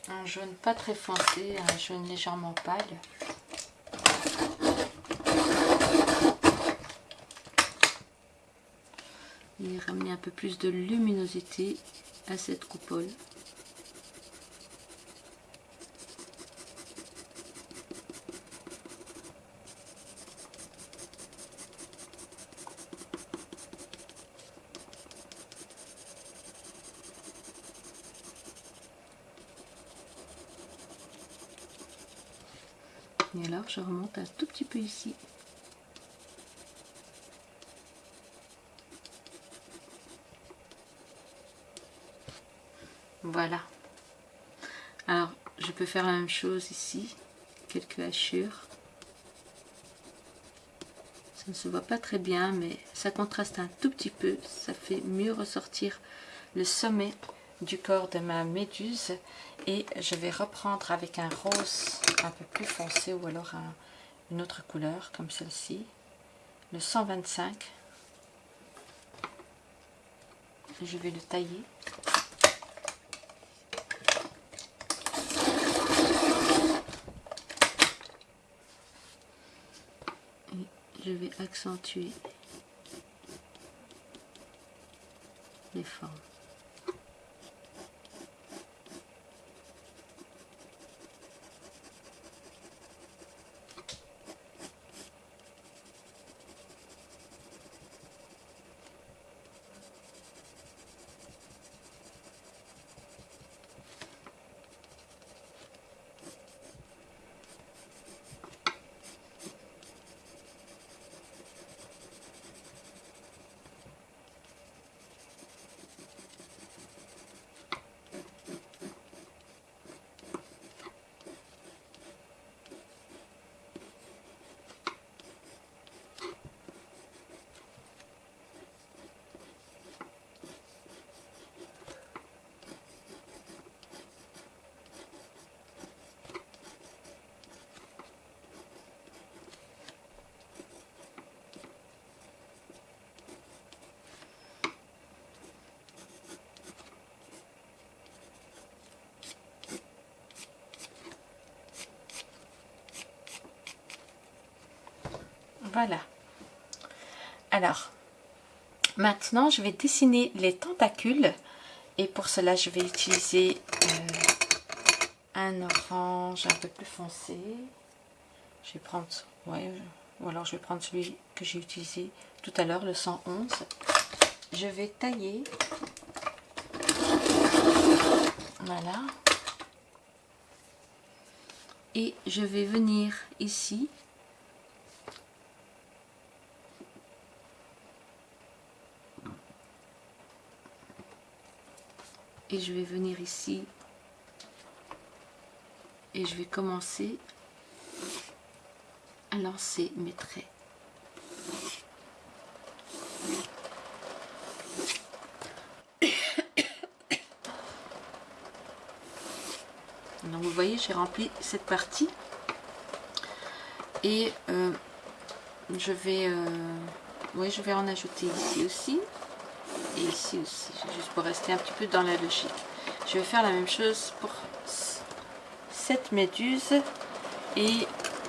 Un jaune pas très foncé, un jaune légèrement pâle. et ramener un peu plus de luminosité à cette coupole. Et alors je remonte un tout petit peu ici. Voilà. Alors, je peux faire la même chose ici. Quelques hachures. Ça ne se voit pas très bien, mais ça contraste un tout petit peu. Ça fait mieux ressortir le sommet du corps de ma méduse. Et je vais reprendre avec un rose un peu plus foncé ou alors une autre couleur comme celle-ci. Le 125. Je vais le tailler. Je vais accentuer les formes. Voilà. Alors, maintenant, je vais dessiner les tentacules. Et pour cela, je vais utiliser euh, un orange un peu plus foncé. Je vais prendre, ouais, ou alors je vais prendre celui que j'ai utilisé tout à l'heure, le 111. Je vais tailler. Voilà. Et je vais venir ici je vais venir ici. Et je vais commencer à lancer mes traits. Donc vous voyez, j'ai rempli cette partie. Et euh, je vais, euh, oui, je vais en ajouter ici aussi ici aussi, juste pour rester un petit peu dans la logique. Je vais faire la même chose pour cette méduse et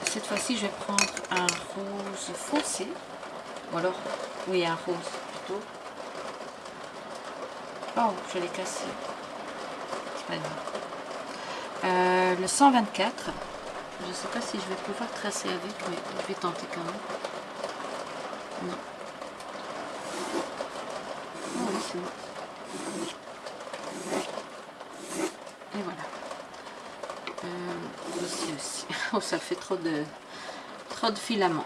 cette fois-ci je vais prendre un rose foncé ou alors, oui un rose plutôt. Oh, je l'ai cassé. Euh, le 124, je sais pas si je vais pouvoir tracer avec, mais je vais tenter quand même. Non. Et voilà. Euh, aussi, aussi. Oh, ça fait trop de, trop de filaments.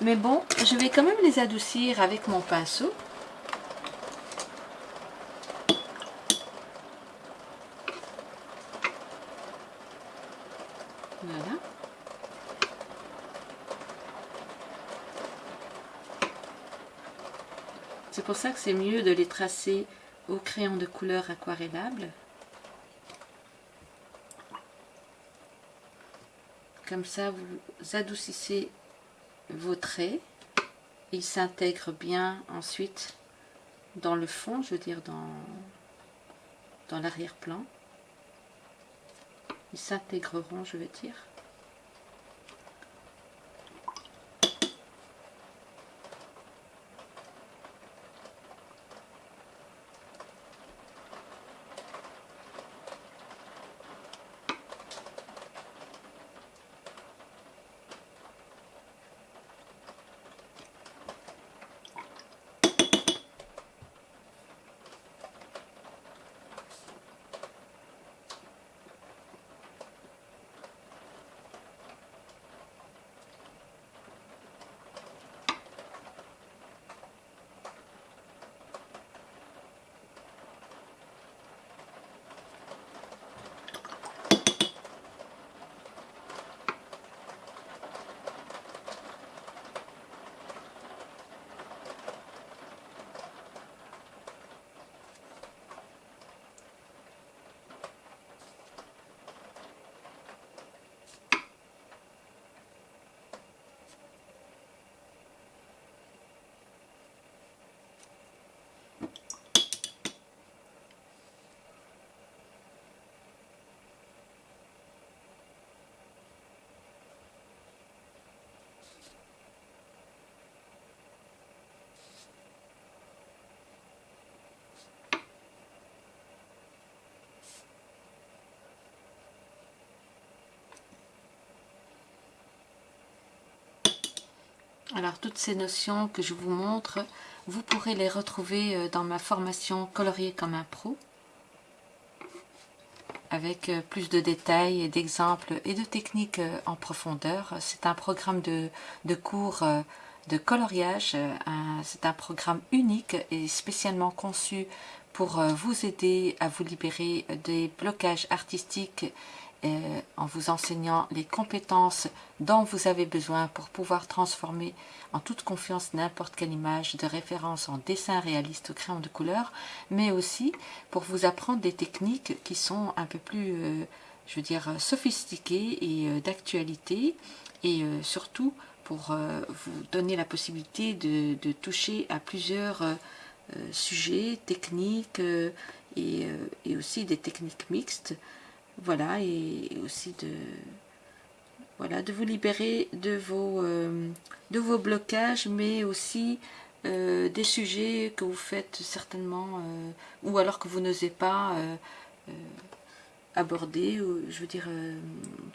Mais bon, je vais quand même les adoucir avec mon pinceau. Voilà. Pour ça que c'est mieux de les tracer au crayon de couleur aquarellable. Comme ça, vous adoucissez vos traits. Ils s'intègrent bien ensuite dans le fond, je veux dire dans, dans l'arrière-plan. Ils s'intégreront, je veux dire. Alors toutes ces notions que je vous montre, vous pourrez les retrouver euh, dans ma formation Colorier comme un pro avec euh, plus de détails d'exemples et de techniques euh, en profondeur. C'est un programme de, de cours de coloriage, c'est un programme unique et spécialement conçu pour vous aider à vous libérer des blocages artistiques euh, en vous enseignant les compétences dont vous avez besoin pour pouvoir transformer en toute confiance n'importe quelle image de référence en dessin réaliste au crayon de couleur, mais aussi pour vous apprendre des techniques qui sont un peu plus, euh, je veux dire, sophistiquées et euh, d'actualité, et surtout pour vous donner la possibilité de, toucher à plusieurs sujets, techniques et aussi des techniques mixtes voilà, et aussi de, voilà, de vous libérer de vos, euh, de vos blocages, mais aussi euh, des sujets que vous faites certainement, euh, ou alors que vous n'osez pas aborder, je veux dire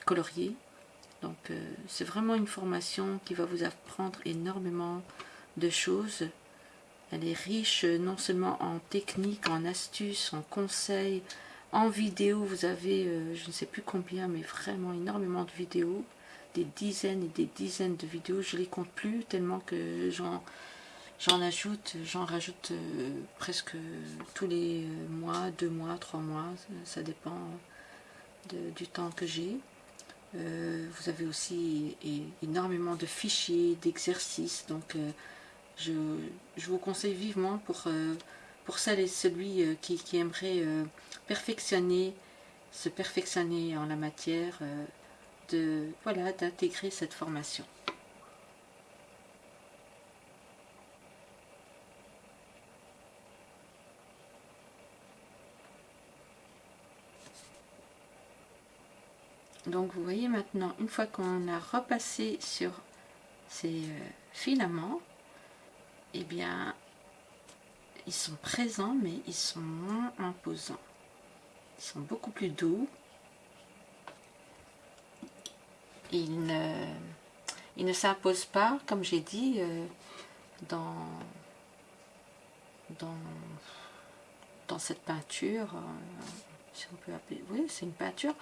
colorier. Donc c'est vraiment une formation qui va vous apprendre énormément de choses. Elle est riche non seulement en techniques, en astuces, en conseils, en vidéo, vous avez, euh, je ne sais plus combien, mais vraiment énormément de vidéos. Des dizaines et des dizaines de vidéos. Je ne les compte plus tellement que j'en ajoute, j'en rajoute euh, presque tous les euh, mois, deux mois, trois mois. Ça, dépend du temps que j'ai. vous avez aussi énormément de fichiers, d'exercices. Donc, je, je, vous conseille vivement pour pour celle et celui euh, qui, aimerait perfectionner, se perfectionner en la matière, euh, de voilà d'intégrer cette formation. Donc vous voyez maintenant, une fois qu'on a repassé sur ces filaments, eh bien ils sont présents, mais ils sont moins imposants. Ils sont beaucoup plus doux. Ils ne, ne s'imposent pas, comme j'ai dit, euh, dans, dans, dans cette peinture. Euh, si on peut appeler, oui, c'est une peinture.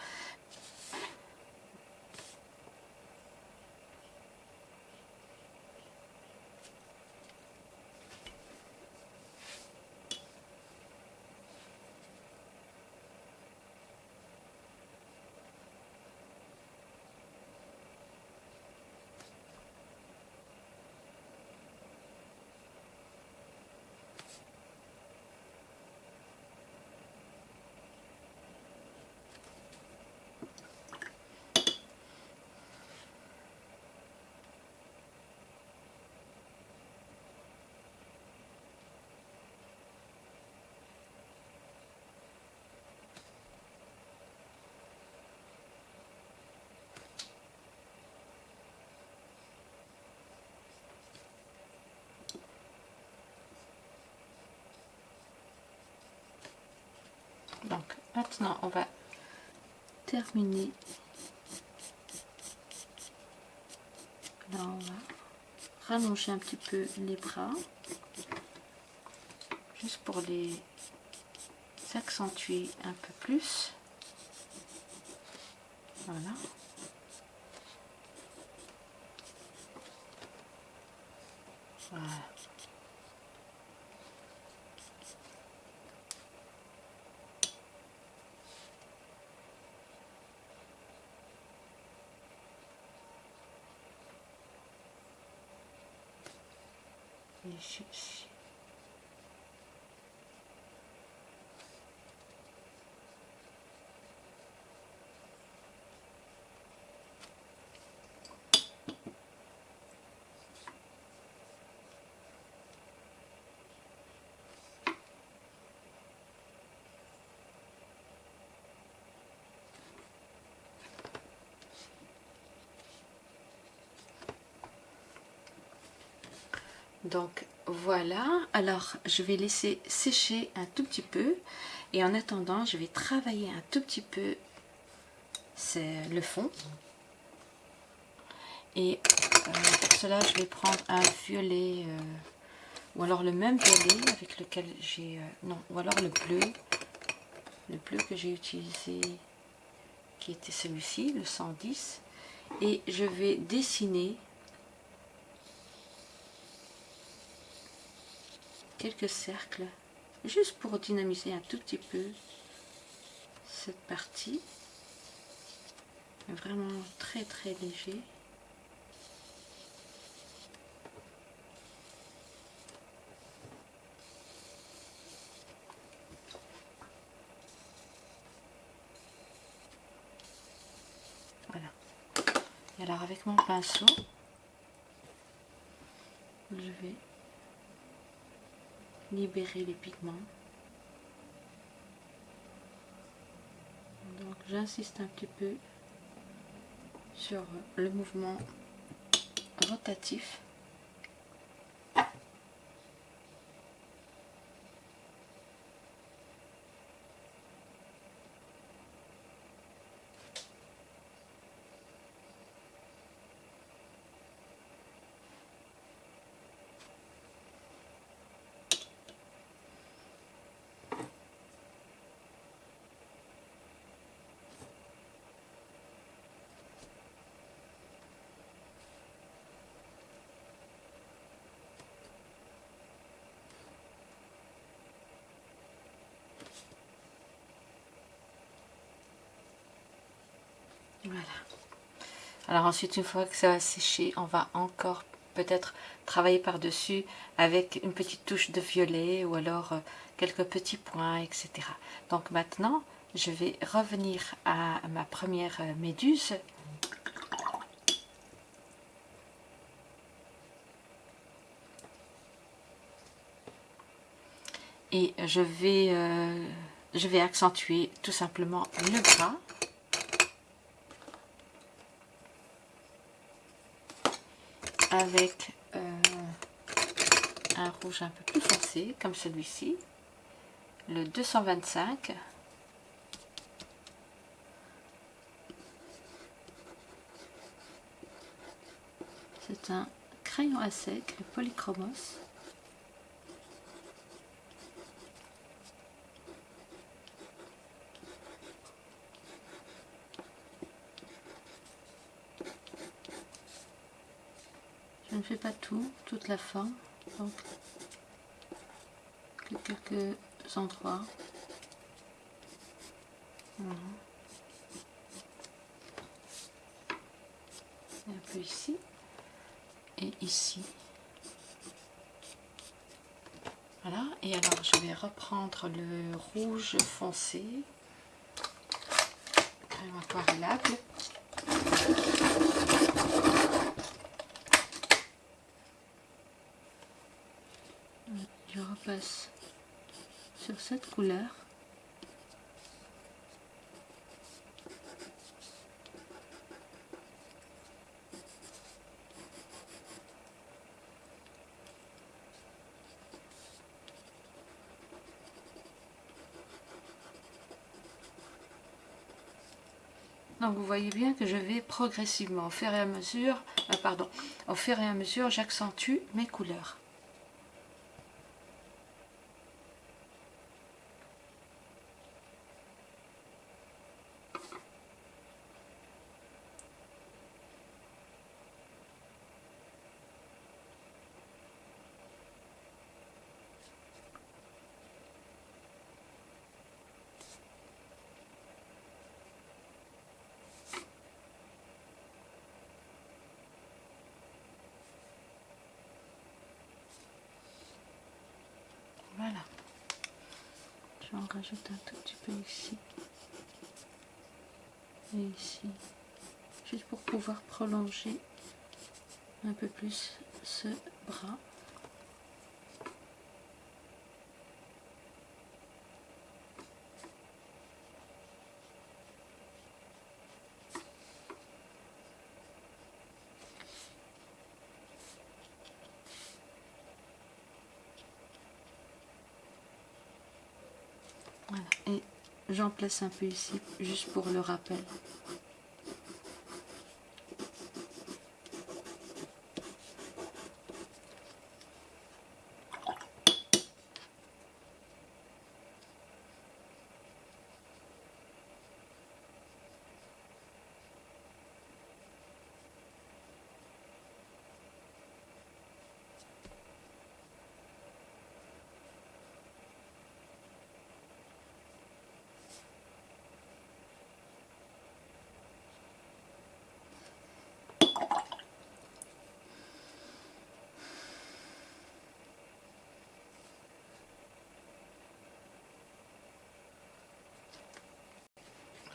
Maintenant, on va terminer. Là, on va rallonger un petit peu les bras. Juste pour les accentuer un peu plus. Voilà. Et chercher. Donc voilà, alors je vais laisser sécher un tout petit peu. Et en attendant je vais travailler un tout petit peu le fond. Et euh, pour cela je vais prendre un violet euh, ou alors le même violet avec lequel j'ai euh, non ou alors le bleu. Le bleu que j'ai utilisé qui était celui-ci le 110 et je vais dessiner quelques cercles juste pour dynamiser un tout petit peu cette partie. Vraiment très très léger. Voilà. Et alors avec mon pinceau je vais libérer les pigments. Donc j'insiste un petit peu sur le mouvement rotatif. Voilà. Alors ensuite, une fois que ça va sécher, on va encore peut-être travailler par-dessus avec une petite touche de violet ou alors euh, quelques petits points, etc. Donc maintenant, je vais revenir à ma première euh, méduse. Et je vais, euh, je vais accentuer tout simplement le bras. Avec euh, un rouge un peu plus foncé comme celui-ci. Le 225 c'est un crayon à sec le polychromos Je ne fais pas tout, toute la forme, donc quelques endroits. Voilà. un peu ici et ici. Voilà, et alors je vais reprendre le rouge foncé. Je repasse sur cette couleur Donc vous voyez bien que je vais progressivement, au fur et à mesure, euh, pardon, au fur et à mesure, j'accentue mes couleurs. Voilà. Je en rajoute un tout petit peu ici. Et ici. Juste pour pouvoir prolonger un peu plus ce bras. Et j'en place un peu ici, juste pour le rappel.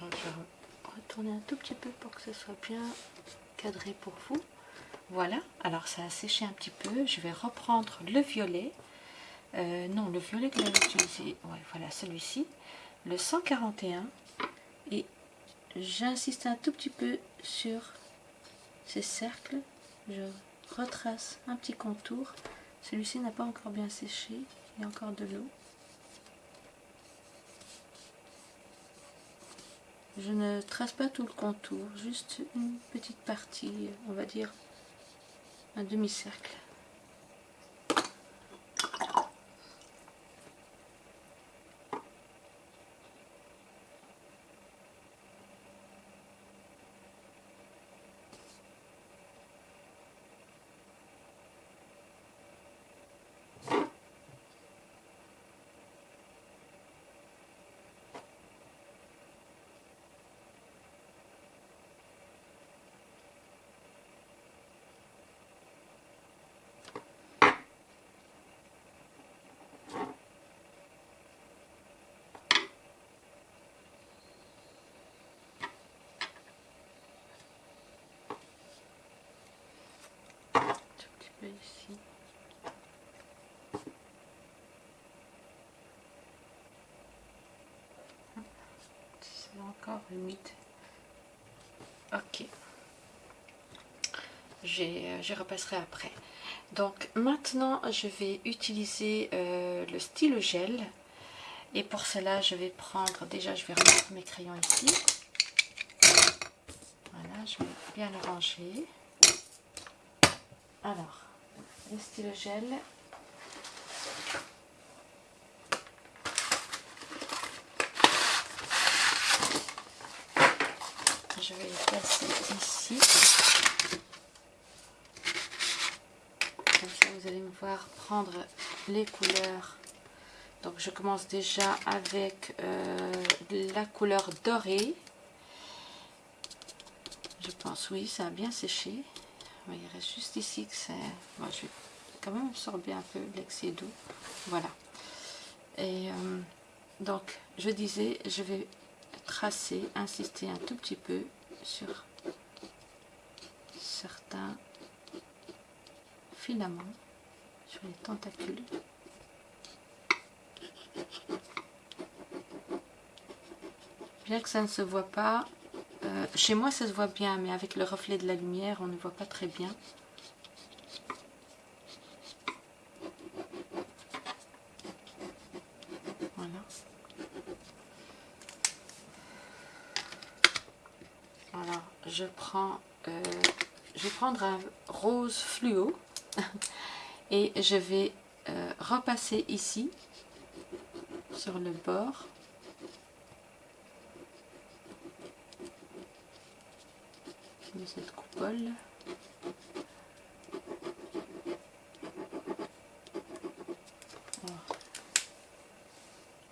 je vais retourner un tout petit peu pour que ce soit bien cadré pour vous. Voilà, alors ça a séché un petit peu. Je vais reprendre le violet. Euh, non, le violet que j'avais utilisé, voilà celui-ci, le 141. Et j'insiste un tout petit peu sur ces cercles. Je retrace un petit contour. Celui-ci n'a pas encore bien séché, il y a encore de l'eau. Je ne trace pas tout le contour, juste une petite partie, on va dire un demi-cercle. Ici. C'est encore humide. Ok. Je repasserai après. Donc maintenant, je vais utiliser euh, le stylo gel. Et pour cela, je vais prendre, déjà je vais remettre mes crayons ici. Voilà, je vais bien le ranger. Alors, le stylo gel. Je vais les placer ici. Comme ça, vous allez me voir prendre les couleurs. Donc, je commence déjà avec euh, la couleur dorée. Je pense, oui, ça a bien séché il reste juste ici que c'est... Moi, je vais quand même absorber un peu l'excès d'eau. Voilà. Et euh, donc, je disais, je vais tracer, insister un tout petit peu sur certains filaments, sur les tentacules. Bien que ça ne se voit pas, euh, chez moi, ça se voit bien, mais avec le reflet de la lumière, on ne voit pas très bien. Voilà. Alors, je prends, euh, je vais prendre un rose fluo et je vais euh, repasser ici sur le bord cette coupole.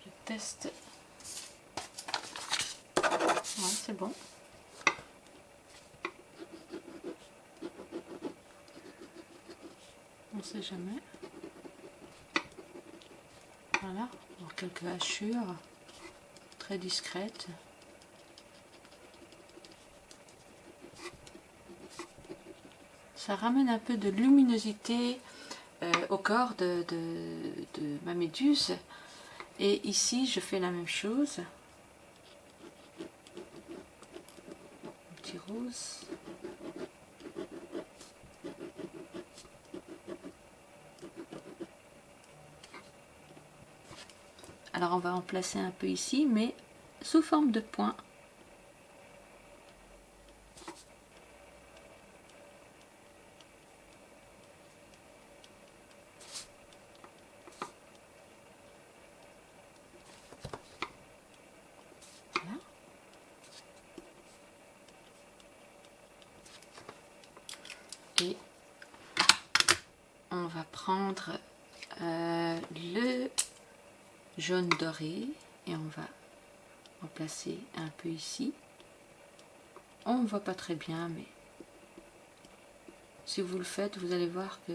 Je teste. C'est bon. On sait jamais. Voilà, quelques hachures très discrètes. Ça ramène un peu de luminosité euh, au corps de, ma méduse. Et ici, je fais la même chose. Un petit rose. Alors on va en placer un peu ici, mais sous forme de points. Et on va prendre euh, le jaune doré et on va en placer un peu ici. On ne voit pas très bien mais si vous le faites vous allez voir que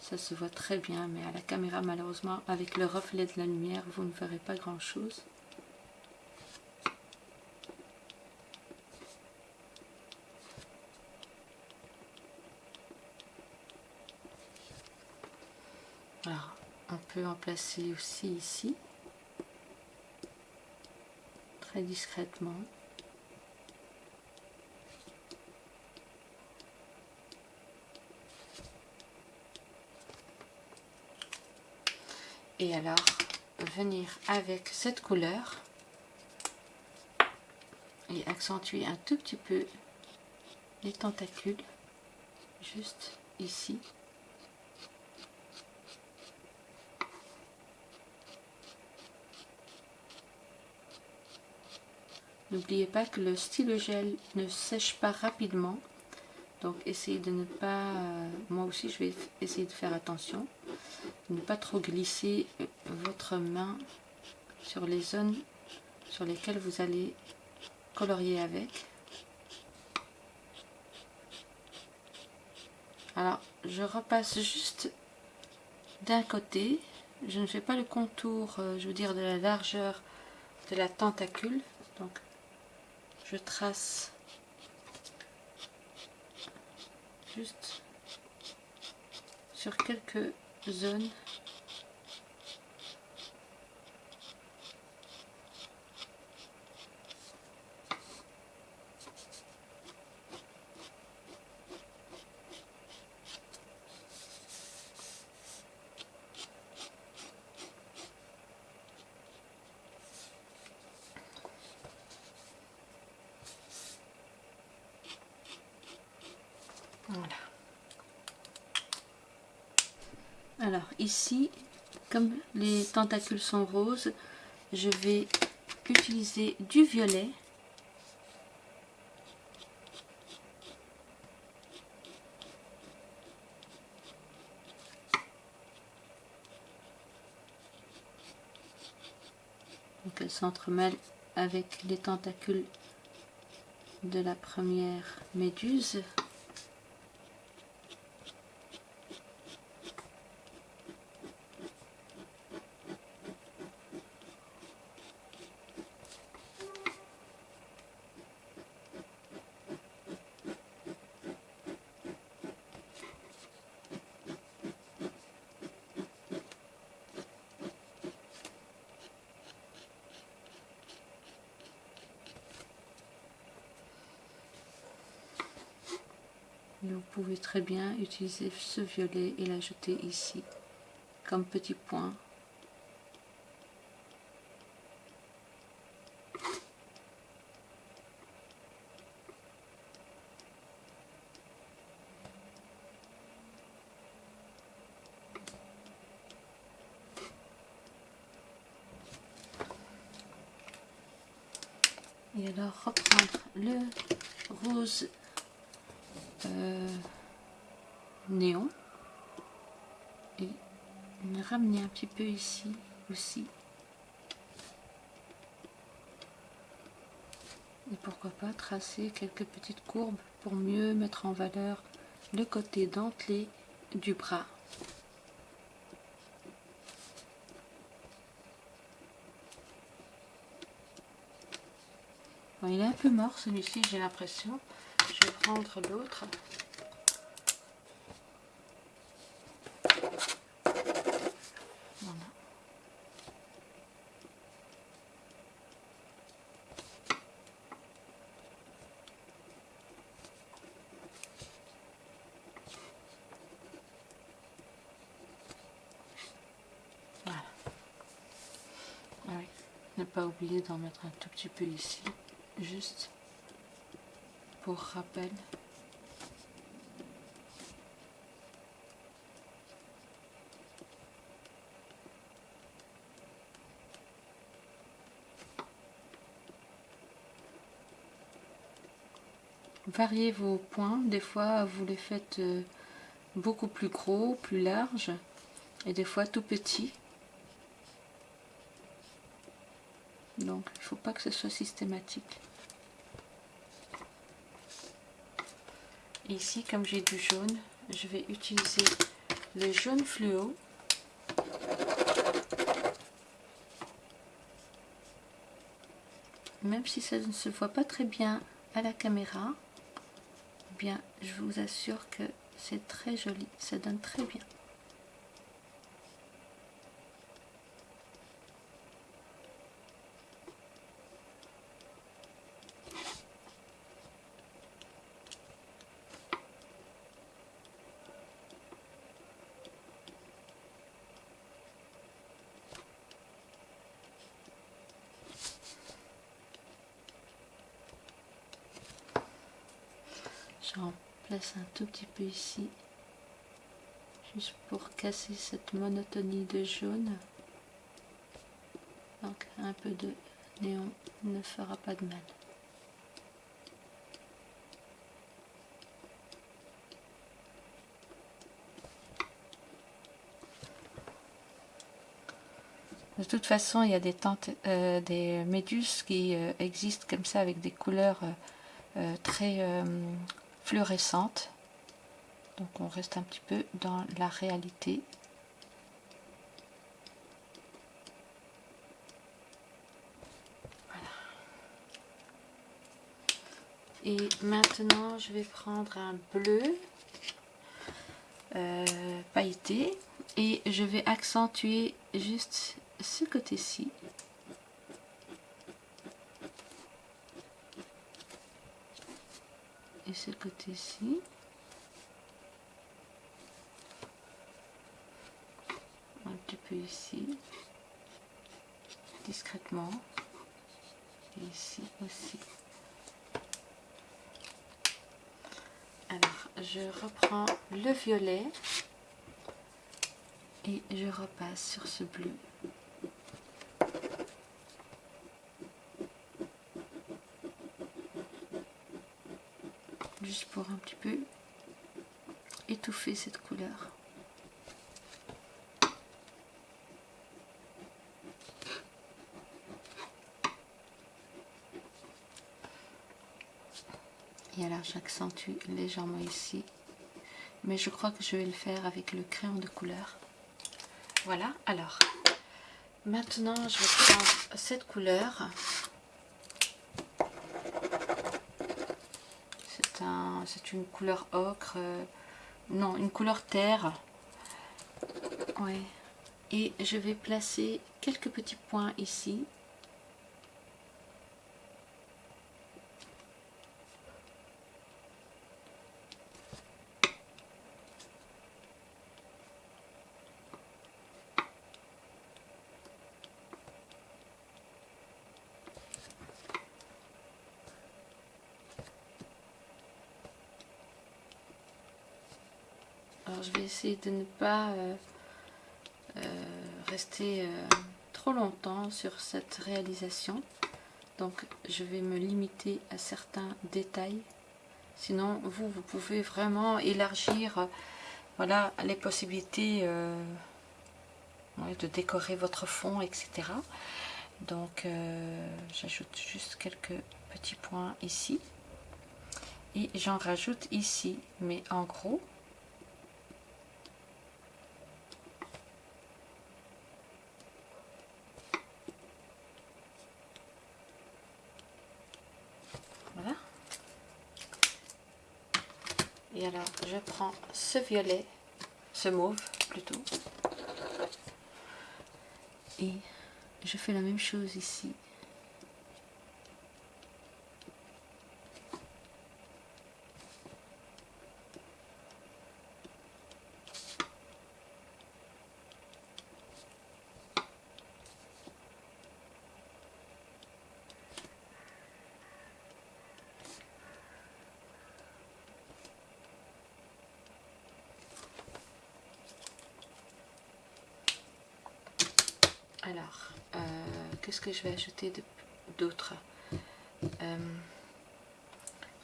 ça se voit très bien. Mais à la caméra malheureusement avec le reflet de la lumière vous ne verrez pas grand chose alors on peut en placer aussi ici discrètement. Et alors venir avec cette couleur et accentuer un tout petit peu les tentacules juste ici N'oubliez pas que le stylo gel ne sèche pas rapidement. Donc essayez de ne pas, euh, moi aussi je vais essayer de faire attention, ne pas trop glisser euh, votre main sur les zones sur lesquelles vous allez colorier avec. Alors je repasse juste d'un côté, je ne fais pas le contour, euh, je veux dire de la largeur de la tentacule, je trace. Juste sur quelques zones Voilà. Alors ici, comme les tentacules sont roses, je vais utiliser du violet. Donc elle s'entremêle avec les tentacules de la première méduse. vous pouvez très bien utiliser ce violet et l'ajouter ici comme petit point. Et alors reprendre le rose un petit peu ici aussi. Et pourquoi pas tracer quelques petites courbes pour mieux mettre en valeur le côté dentelé du bras. il est un peu mort celui-ci, j'ai l'impression. Je vais prendre l'autre. Voilà. D'en mettre un tout petit peu ici juste pour rappel. Variez vos points, des fois vous les faites euh, beaucoup plus gros, plus larges, et des fois tout petits. Donc il ne faut pas que ce soit systématique. ici, comme j'ai du jaune, je vais utiliser le jaune fluo. Même si ça ne se voit pas très bien à la caméra, eh bien, je vous assure que c'est très joli, ça donne très bien. J'en un tout petit peu ici, juste pour casser cette monotonie de jaune. Donc un peu de néon ne fera pas de mal. De toute façon, il y a des, tentes, euh, des méduses qui euh, existent comme ça avec des couleurs euh, très fluorescente. Donc on reste un petit peu dans la réalité. Et maintenant, je vais prendre un bleu euh, pailleté et je vais accentuer juste ce côté-ci. Ce côté-ci. Un petit peu ici, discrètement, et ici aussi. Alors, je reprends le violet et je repasse sur ce bleu. juste un petit peu étouffer cette couleur. Et alors j'accentue légèrement ici. Mais je crois que je vais le faire avec le crayon de couleur. Voilà, alors. Maintenant, je vais prendre cette couleur c'est une couleur ocre, euh, non, une couleur terre. Ouais. Et je vais placer quelques petits points ici. Alors je vais de ne pas euh, euh, rester euh, trop longtemps sur cette réalisation. Donc je vais me limiter à certains détails. Sinon, vous, vous pouvez vraiment élargir voilà, les possibilités de décorer votre fond, etc. Donc, j'ajoute juste quelques petits points ici. Et j'en rajoute ici, mais en gros, Et alors, je ce violet, ce mauve plutôt. Et je fais la même chose ici. Alors, euh, qu'est-ce que je vais ajouter d'autre? Euh,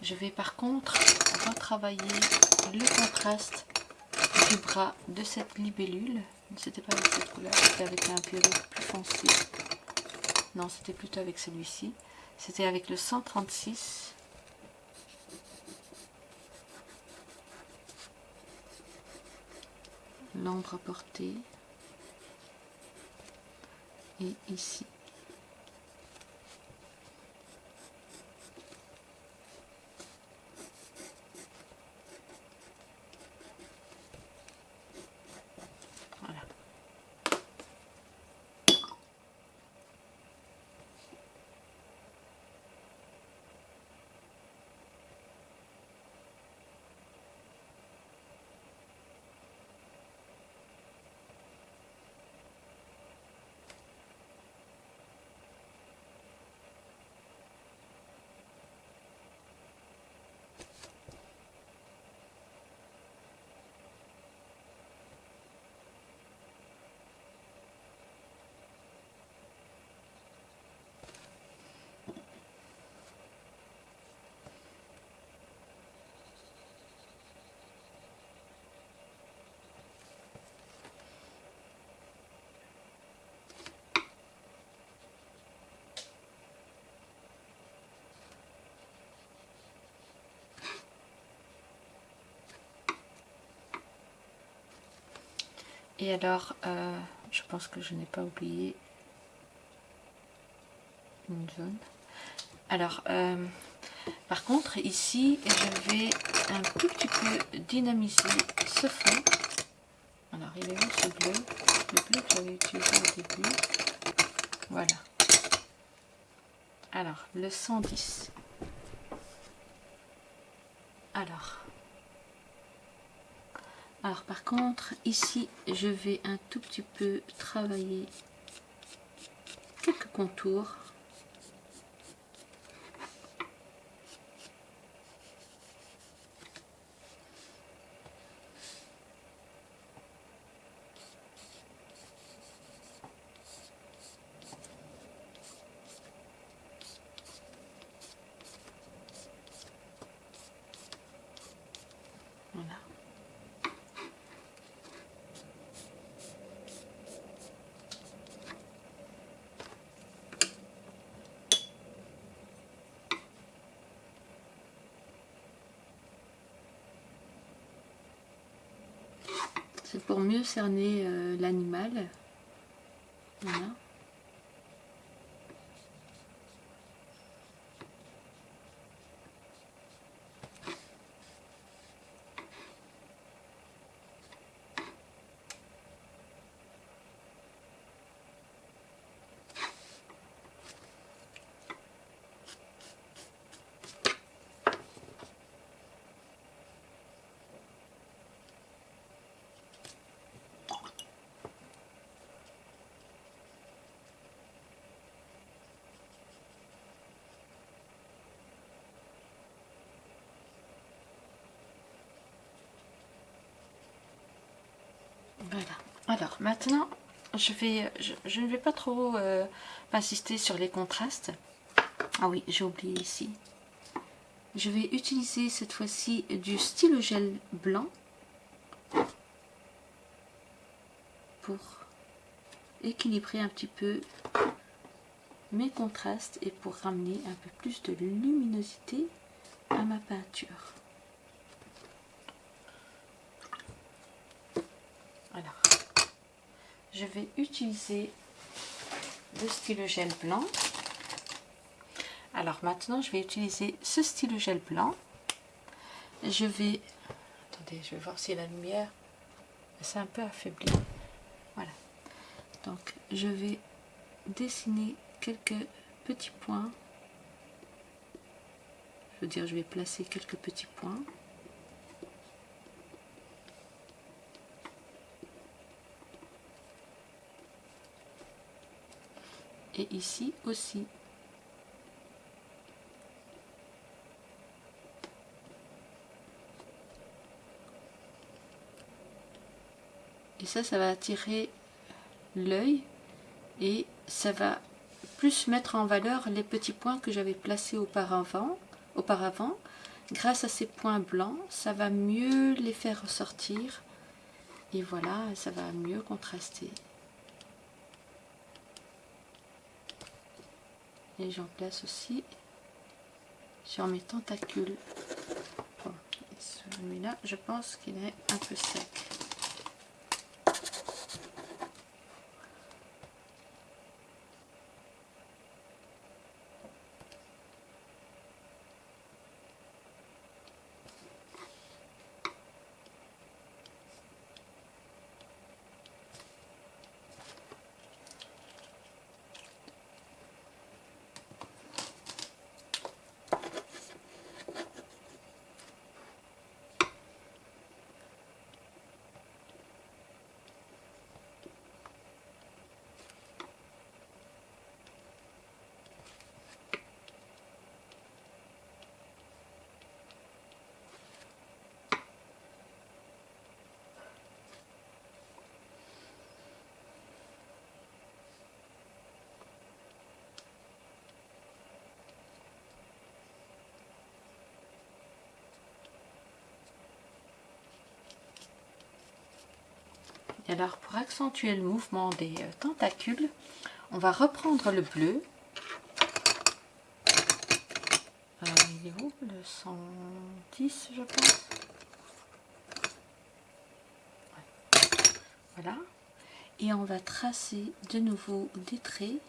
Je vais par contre retravailler le contraste du bras de cette libellule. C'était pas avec cette couleur, c'était avec un violet plus foncé. Non, c'était plutôt avec celui-ci. C'était avec le 136. L'ombre portée et ici. Voilà. Et alors, euh, je pense que je n'ai pas oublié une zone. Alors, euh, par contre, ici, je vais un tout petit peu dynamiser ce fond. Alors, il est où ce bleu Le bleu que j'avais utilisé au début. Voilà. Alors, le 110. Alors, par contre, ici, je vais un tout petit peu travailler quelques contours. pour mieux cerner euh, l'animal. Voilà. Voilà. Alors maintenant, je, ne vais pas trop euh, insister sur les contrastes. Ah oui, j'ai oublié ici. Je vais utiliser cette fois-ci du stylo gel blanc pour équilibrer un petit peu mes contrastes et pour ramener un peu plus de luminosité à ma peinture. Alors, je vais utiliser le stylo gel blanc. Alors maintenant, je vais utiliser ce stylo gel blanc. Je vais... Attendez, je vais voir si la lumière... C'est un peu affaibli. Voilà. Donc, je vais dessiner quelques petits points. Je veux dire, je vais placer quelques petits points. Et ici aussi. Et ça, ça va attirer l'œil et ça va plus mettre en valeur les petits points que j'avais placés auparavant, auparavant. Grâce à ces points blancs, ça va mieux les faire ressortir. Et voilà, ça va mieux contraster. Et j'en place aussi sur mes tentacules. celui-là, je pense qu'il est un peu sec. Alors pour accentuer le mouvement des euh, tentacules, on va reprendre le bleu. Euh, il est où Le 110 je pense? Voilà. Et on va tracer de nouveau des traits.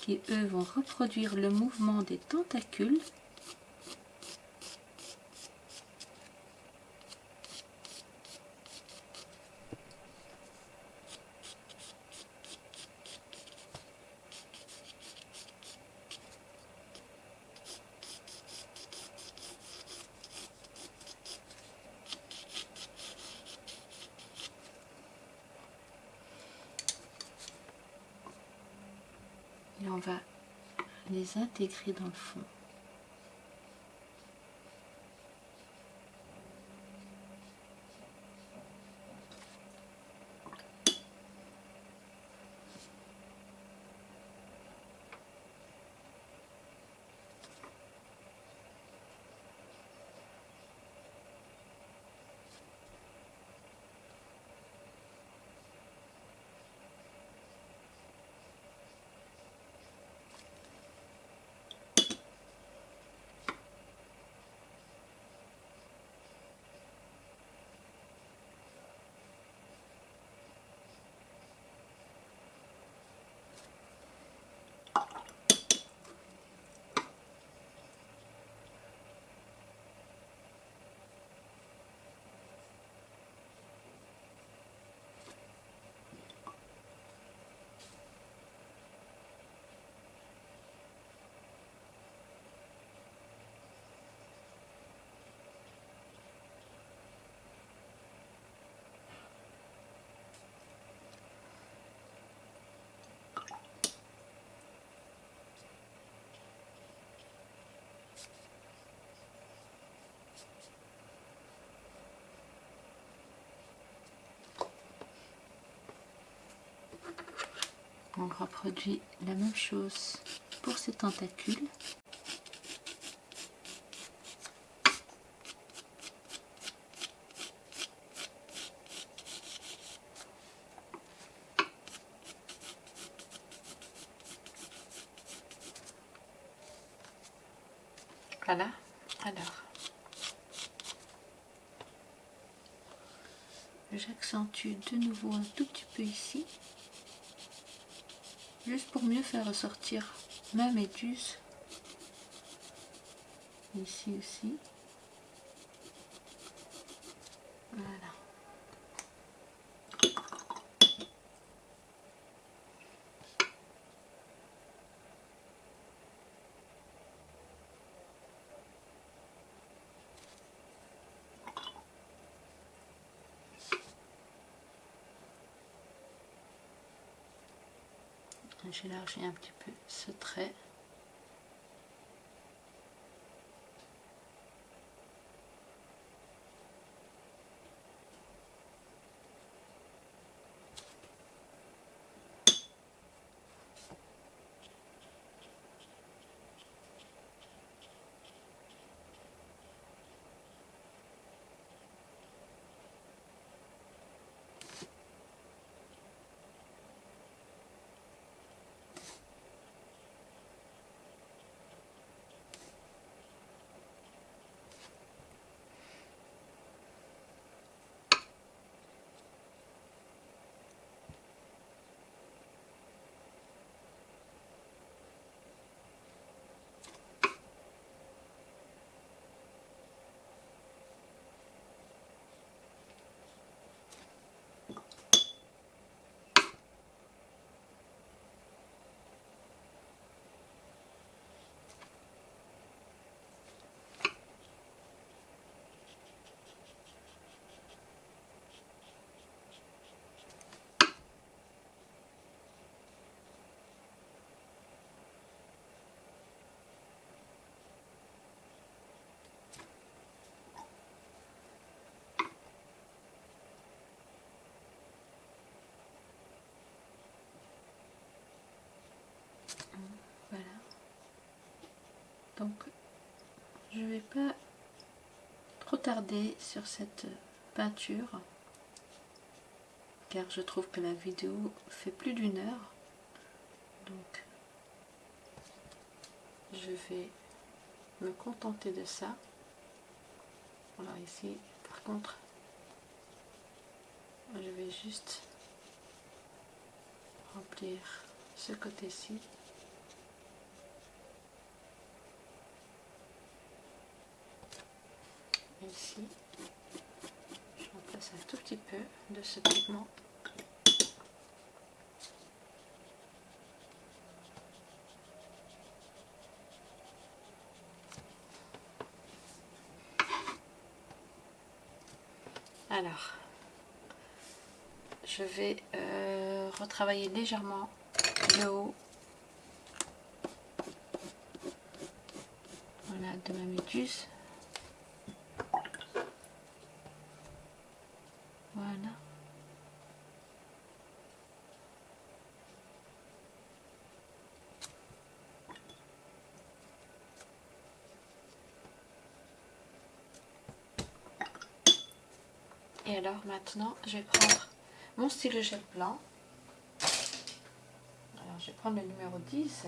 qui eux vont reproduire le mouvement des tentacules. et on va les intégrer dans le fond. On reproduit la même chose pour ces tentacules. Voilà, alors j'accentue de nouveau un tout petit peu ici mieux faire ressortir ma méduse. Ici aussi voilà j'élargis un petit peu ce trait donc je vais pas trop tarder sur cette peinture car je trouve que la vidéo fait plus d'une heure. Donc je vais me contenter de ça. Alors ici par contre je vais juste remplir ce côté-ci ici je remplace un tout petit peu de ce pigment. Alors je vais euh, retravailler légèrement le haut. Voilà, de ma méduse Et maintenant, je vais prendre mon stylo gel blanc. Alors je vais prendre le numéro 10.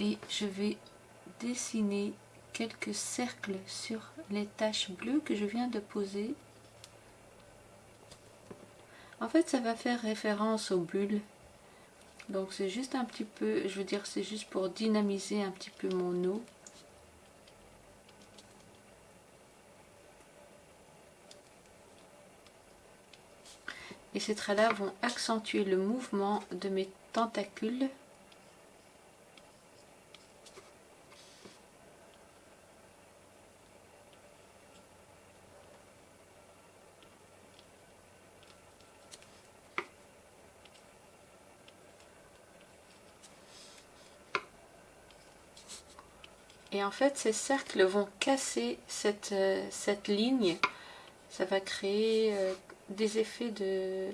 Et je vais dessiner quelques cercles sur les taches bleues que je viens de poser. En fait, ça va faire référence aux bulles. Donc c'est juste un petit peu, je veux dire, c'est juste pour dynamiser un petit peu mon eau. Ces traits-là vont accentuer le mouvement de mes tentacules. Et en fait, ces cercles vont casser cette, euh, cette ligne ça va créer euh, des effets de,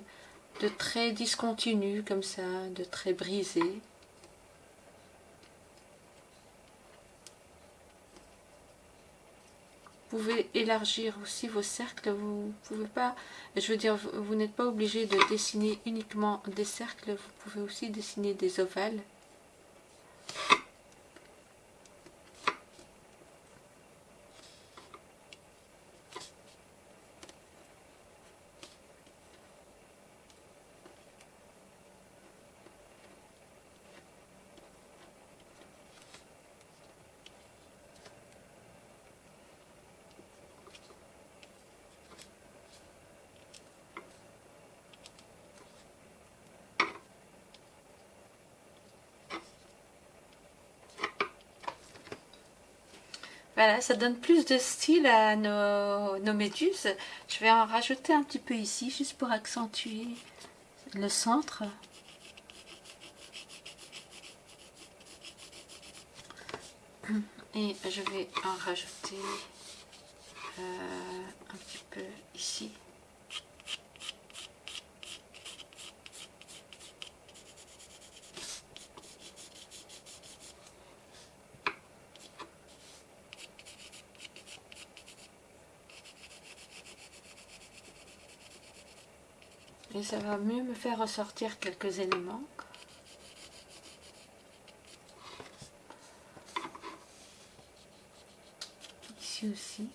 de traits discontinus comme ça, de traits brisés. Vous pouvez élargir aussi vos cercles, vous pouvez pas, je veux dire, vous n'êtes pas obligé de dessiner uniquement des cercles, vous pouvez aussi dessiner des ovales. Voilà, ça donne plus de style à nos, méduses. Je vais en rajouter un petit peu ici, juste pour accentuer le centre. Et je vais en rajouter euh, un petit peu ici. Ça va mieux me faire ressortir quelques éléments. Ici aussi.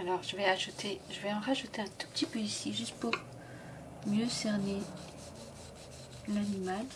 Alors je vais en rajouter un tout petit peu ici, juste pour mieux cerner l'animal.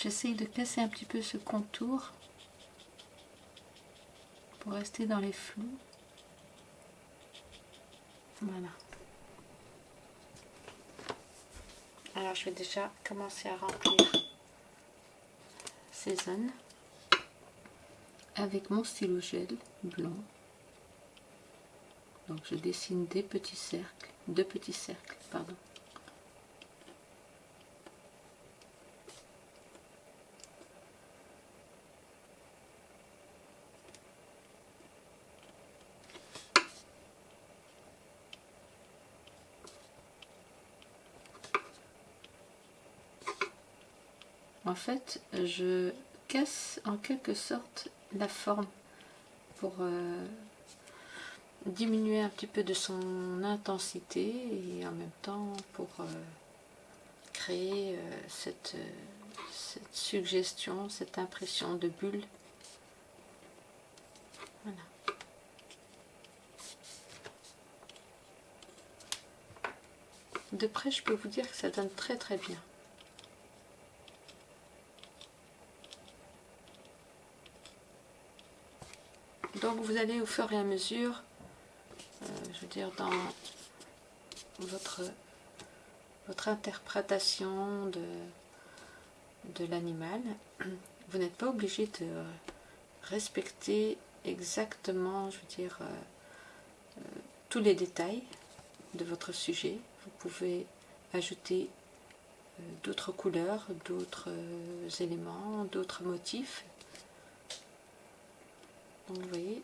J'essaye de casser un petit peu ce contour pour rester dans les flous. Voilà. Alors je vais déjà commencer à remplir ces zones avec mon stylo gel blanc. Donc je dessine des petits cercles, deux petits cercles, pardon. En fait, je casse en quelque sorte la forme pour euh, diminuer un petit peu de son intensité et en même temps pour euh, créer euh, cette, cette, suggestion, cette impression de bulle. Voilà. De près, je peux vous dire que ça donne très très bien. Vous allez au fur et à mesure, euh, je veux dire dans votre, votre interprétation de, de l'animal, vous n'êtes pas obligé de respecter exactement, je veux dire, euh, euh, tous les détails de votre sujet. Vous pouvez ajouter d'autres couleurs, d'autres éléments, d'autres motifs vous voyez,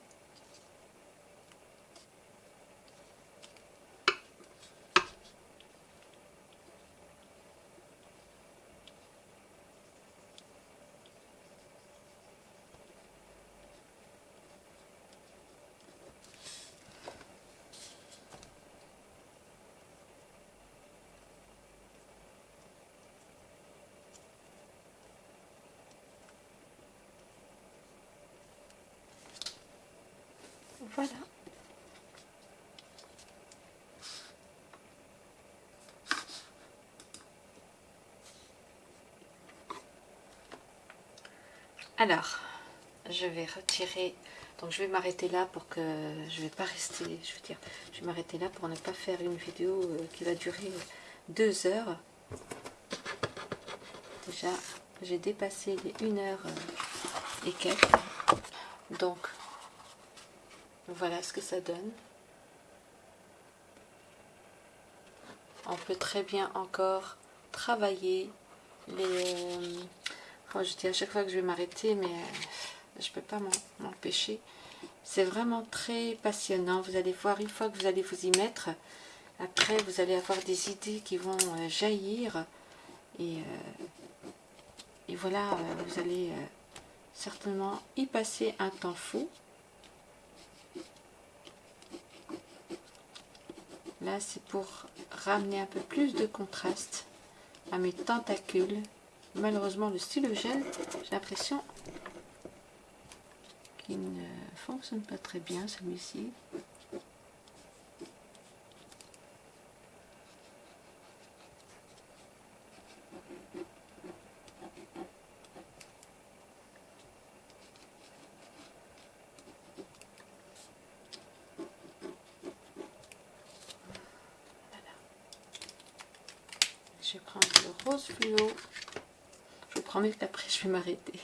Voilà. Alors, je vais retirer, donc je vais m'arrêter là pour que, je vais pas rester, je veux dire, je vais m'arrêter là pour ne pas faire une vidéo euh, qui va durer deux heures. Déjà, j'ai dépassé les une heure euh, et quelques. Donc, voilà ce que ça donne. On peut très bien encore travailler les... Euh, je dis à chaque fois que je vais m'arrêter, mais euh, je peux pas m'empêcher. C'est vraiment très passionnant. Vous allez voir, une fois que vous allez vous y mettre, après vous allez avoir des idées qui vont euh, jaillir. Et, et voilà, vous allez certainement y passer un temps fou. Là, c'est pour ramener un peu plus de contraste à mes tentacules. Malheureusement, le stylo gel, j'ai l'impression qu'il ne fonctionne pas très bien, celui-ci. Je vais prendre le rose fluo. Je vous promets qu'après je vais m'arrêter.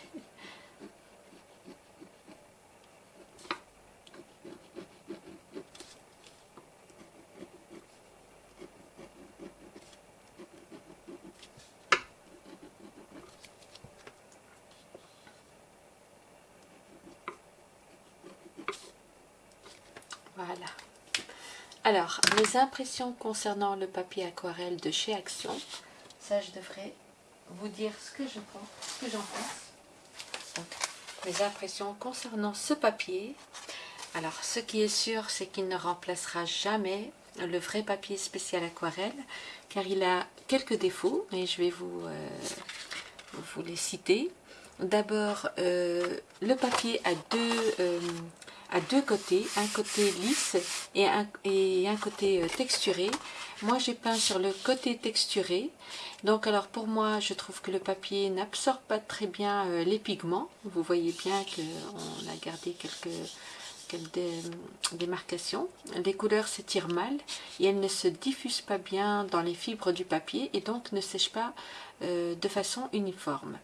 Voilà. Alors, mes impressions concernant le papier aquarelle de chez Action. Ça, je devrais vous dire ce que je pense, ce que j'en pense. mes impressions concernant ce papier. Alors, ce qui est sûr, c'est qu'il ne remplacera jamais le vrai papier spécial aquarelle, car il a quelques défauts, et je vais vous, euh, les citer. D'abord, euh, le papier a deux, euh, à deux côtés, un côté lisse et un côté texturé. Moi j'ai peint sur le côté texturé, donc alors pour moi je trouve que le papier n'absorbe pas très bien les pigments. Vous voyez bien qu'on a gardé quelques des démarcation. Les couleurs s'étirent mal et elles ne se diffusent pas bien dans les fibres du papier et donc ne sèchent pas euh, de façon uniforme.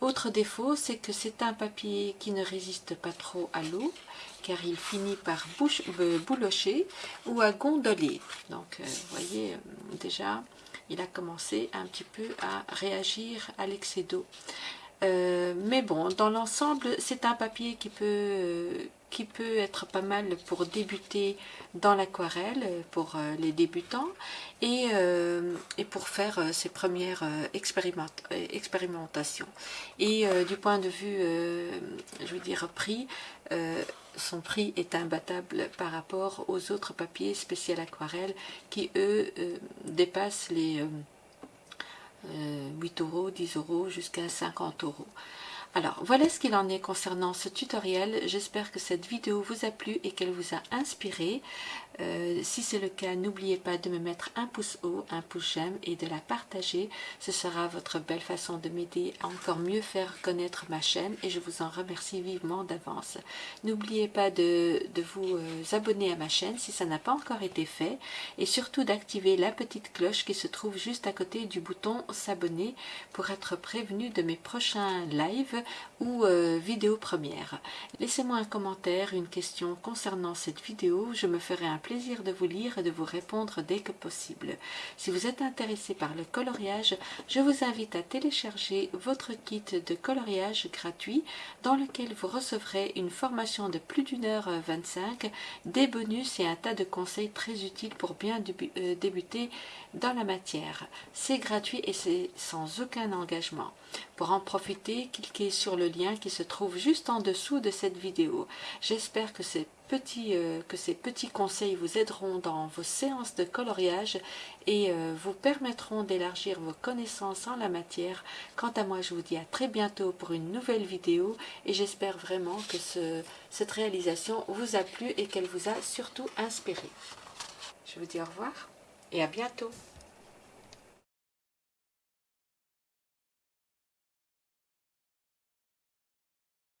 Autre défaut, c'est que c'est un papier qui ne résiste pas trop à l'eau car il finit par bouche, euh, boulocher ou à gondoler. Donc, euh, vous voyez, déjà, il a commencé un petit peu à réagir à l'excès d'eau. mais bon, dans l'ensemble, c'est un papier qui peut qui peut être pas mal pour débuter dans l'aquarelle pour euh, les débutants et, euh, et pour faire euh, ses premières expérimentations. Et du point de vue, je veux dire, prix, son prix est imbattable par rapport aux autres papiers spécial aquarelle qui, eux, dépassent les 8 euros, 10 euros jusqu'à 50 euros. Alors, voilà ce qu'il en est concernant ce tutoriel. J'espère que cette vidéo vous a plu et qu'elle vous a inspiré. Euh, si c'est le cas, n'oubliez pas de me mettre un pouce haut, un pouce j'aime et de la partager. Ce sera votre belle façon de m'aider à encore mieux faire connaître ma chaîne et je vous en remercie vivement d'avance. N'oubliez pas de, vous euh, abonner à ma chaîne si ça n'a pas encore été fait et surtout d'activer la petite cloche qui se trouve juste à côté du bouton s'abonner pour être prévenu de mes prochains lives ou euh, vidéos premières. Laissez-moi un commentaire, une question concernant cette vidéo, je me ferai un plaisir de vous lire et de vous répondre dès que possible. Si vous êtes intéressé par le coloriage, je vous invite à télécharger votre kit de coloriage gratuit dans lequel vous recevrez une formation de plus d'une heure 25, des bonus et un tas de conseils très utiles pour bien euh, débuter dans la matière. C'est gratuit et c'est sans aucun engagement. Pour en profiter, cliquez sur le lien qui se trouve juste en dessous de cette vidéo. J'espère que ces petits, euh, que ces petits conseils vous aideront dans vos séances de coloriage et euh, vous permettront d'élargir vos connaissances en la matière. Quant à moi, je vous dis à très bientôt pour une nouvelle vidéo et j'espère vraiment que cette réalisation vous a plu et qu'elle vous a surtout inspiré. Je vous dis au revoir et à bientôt.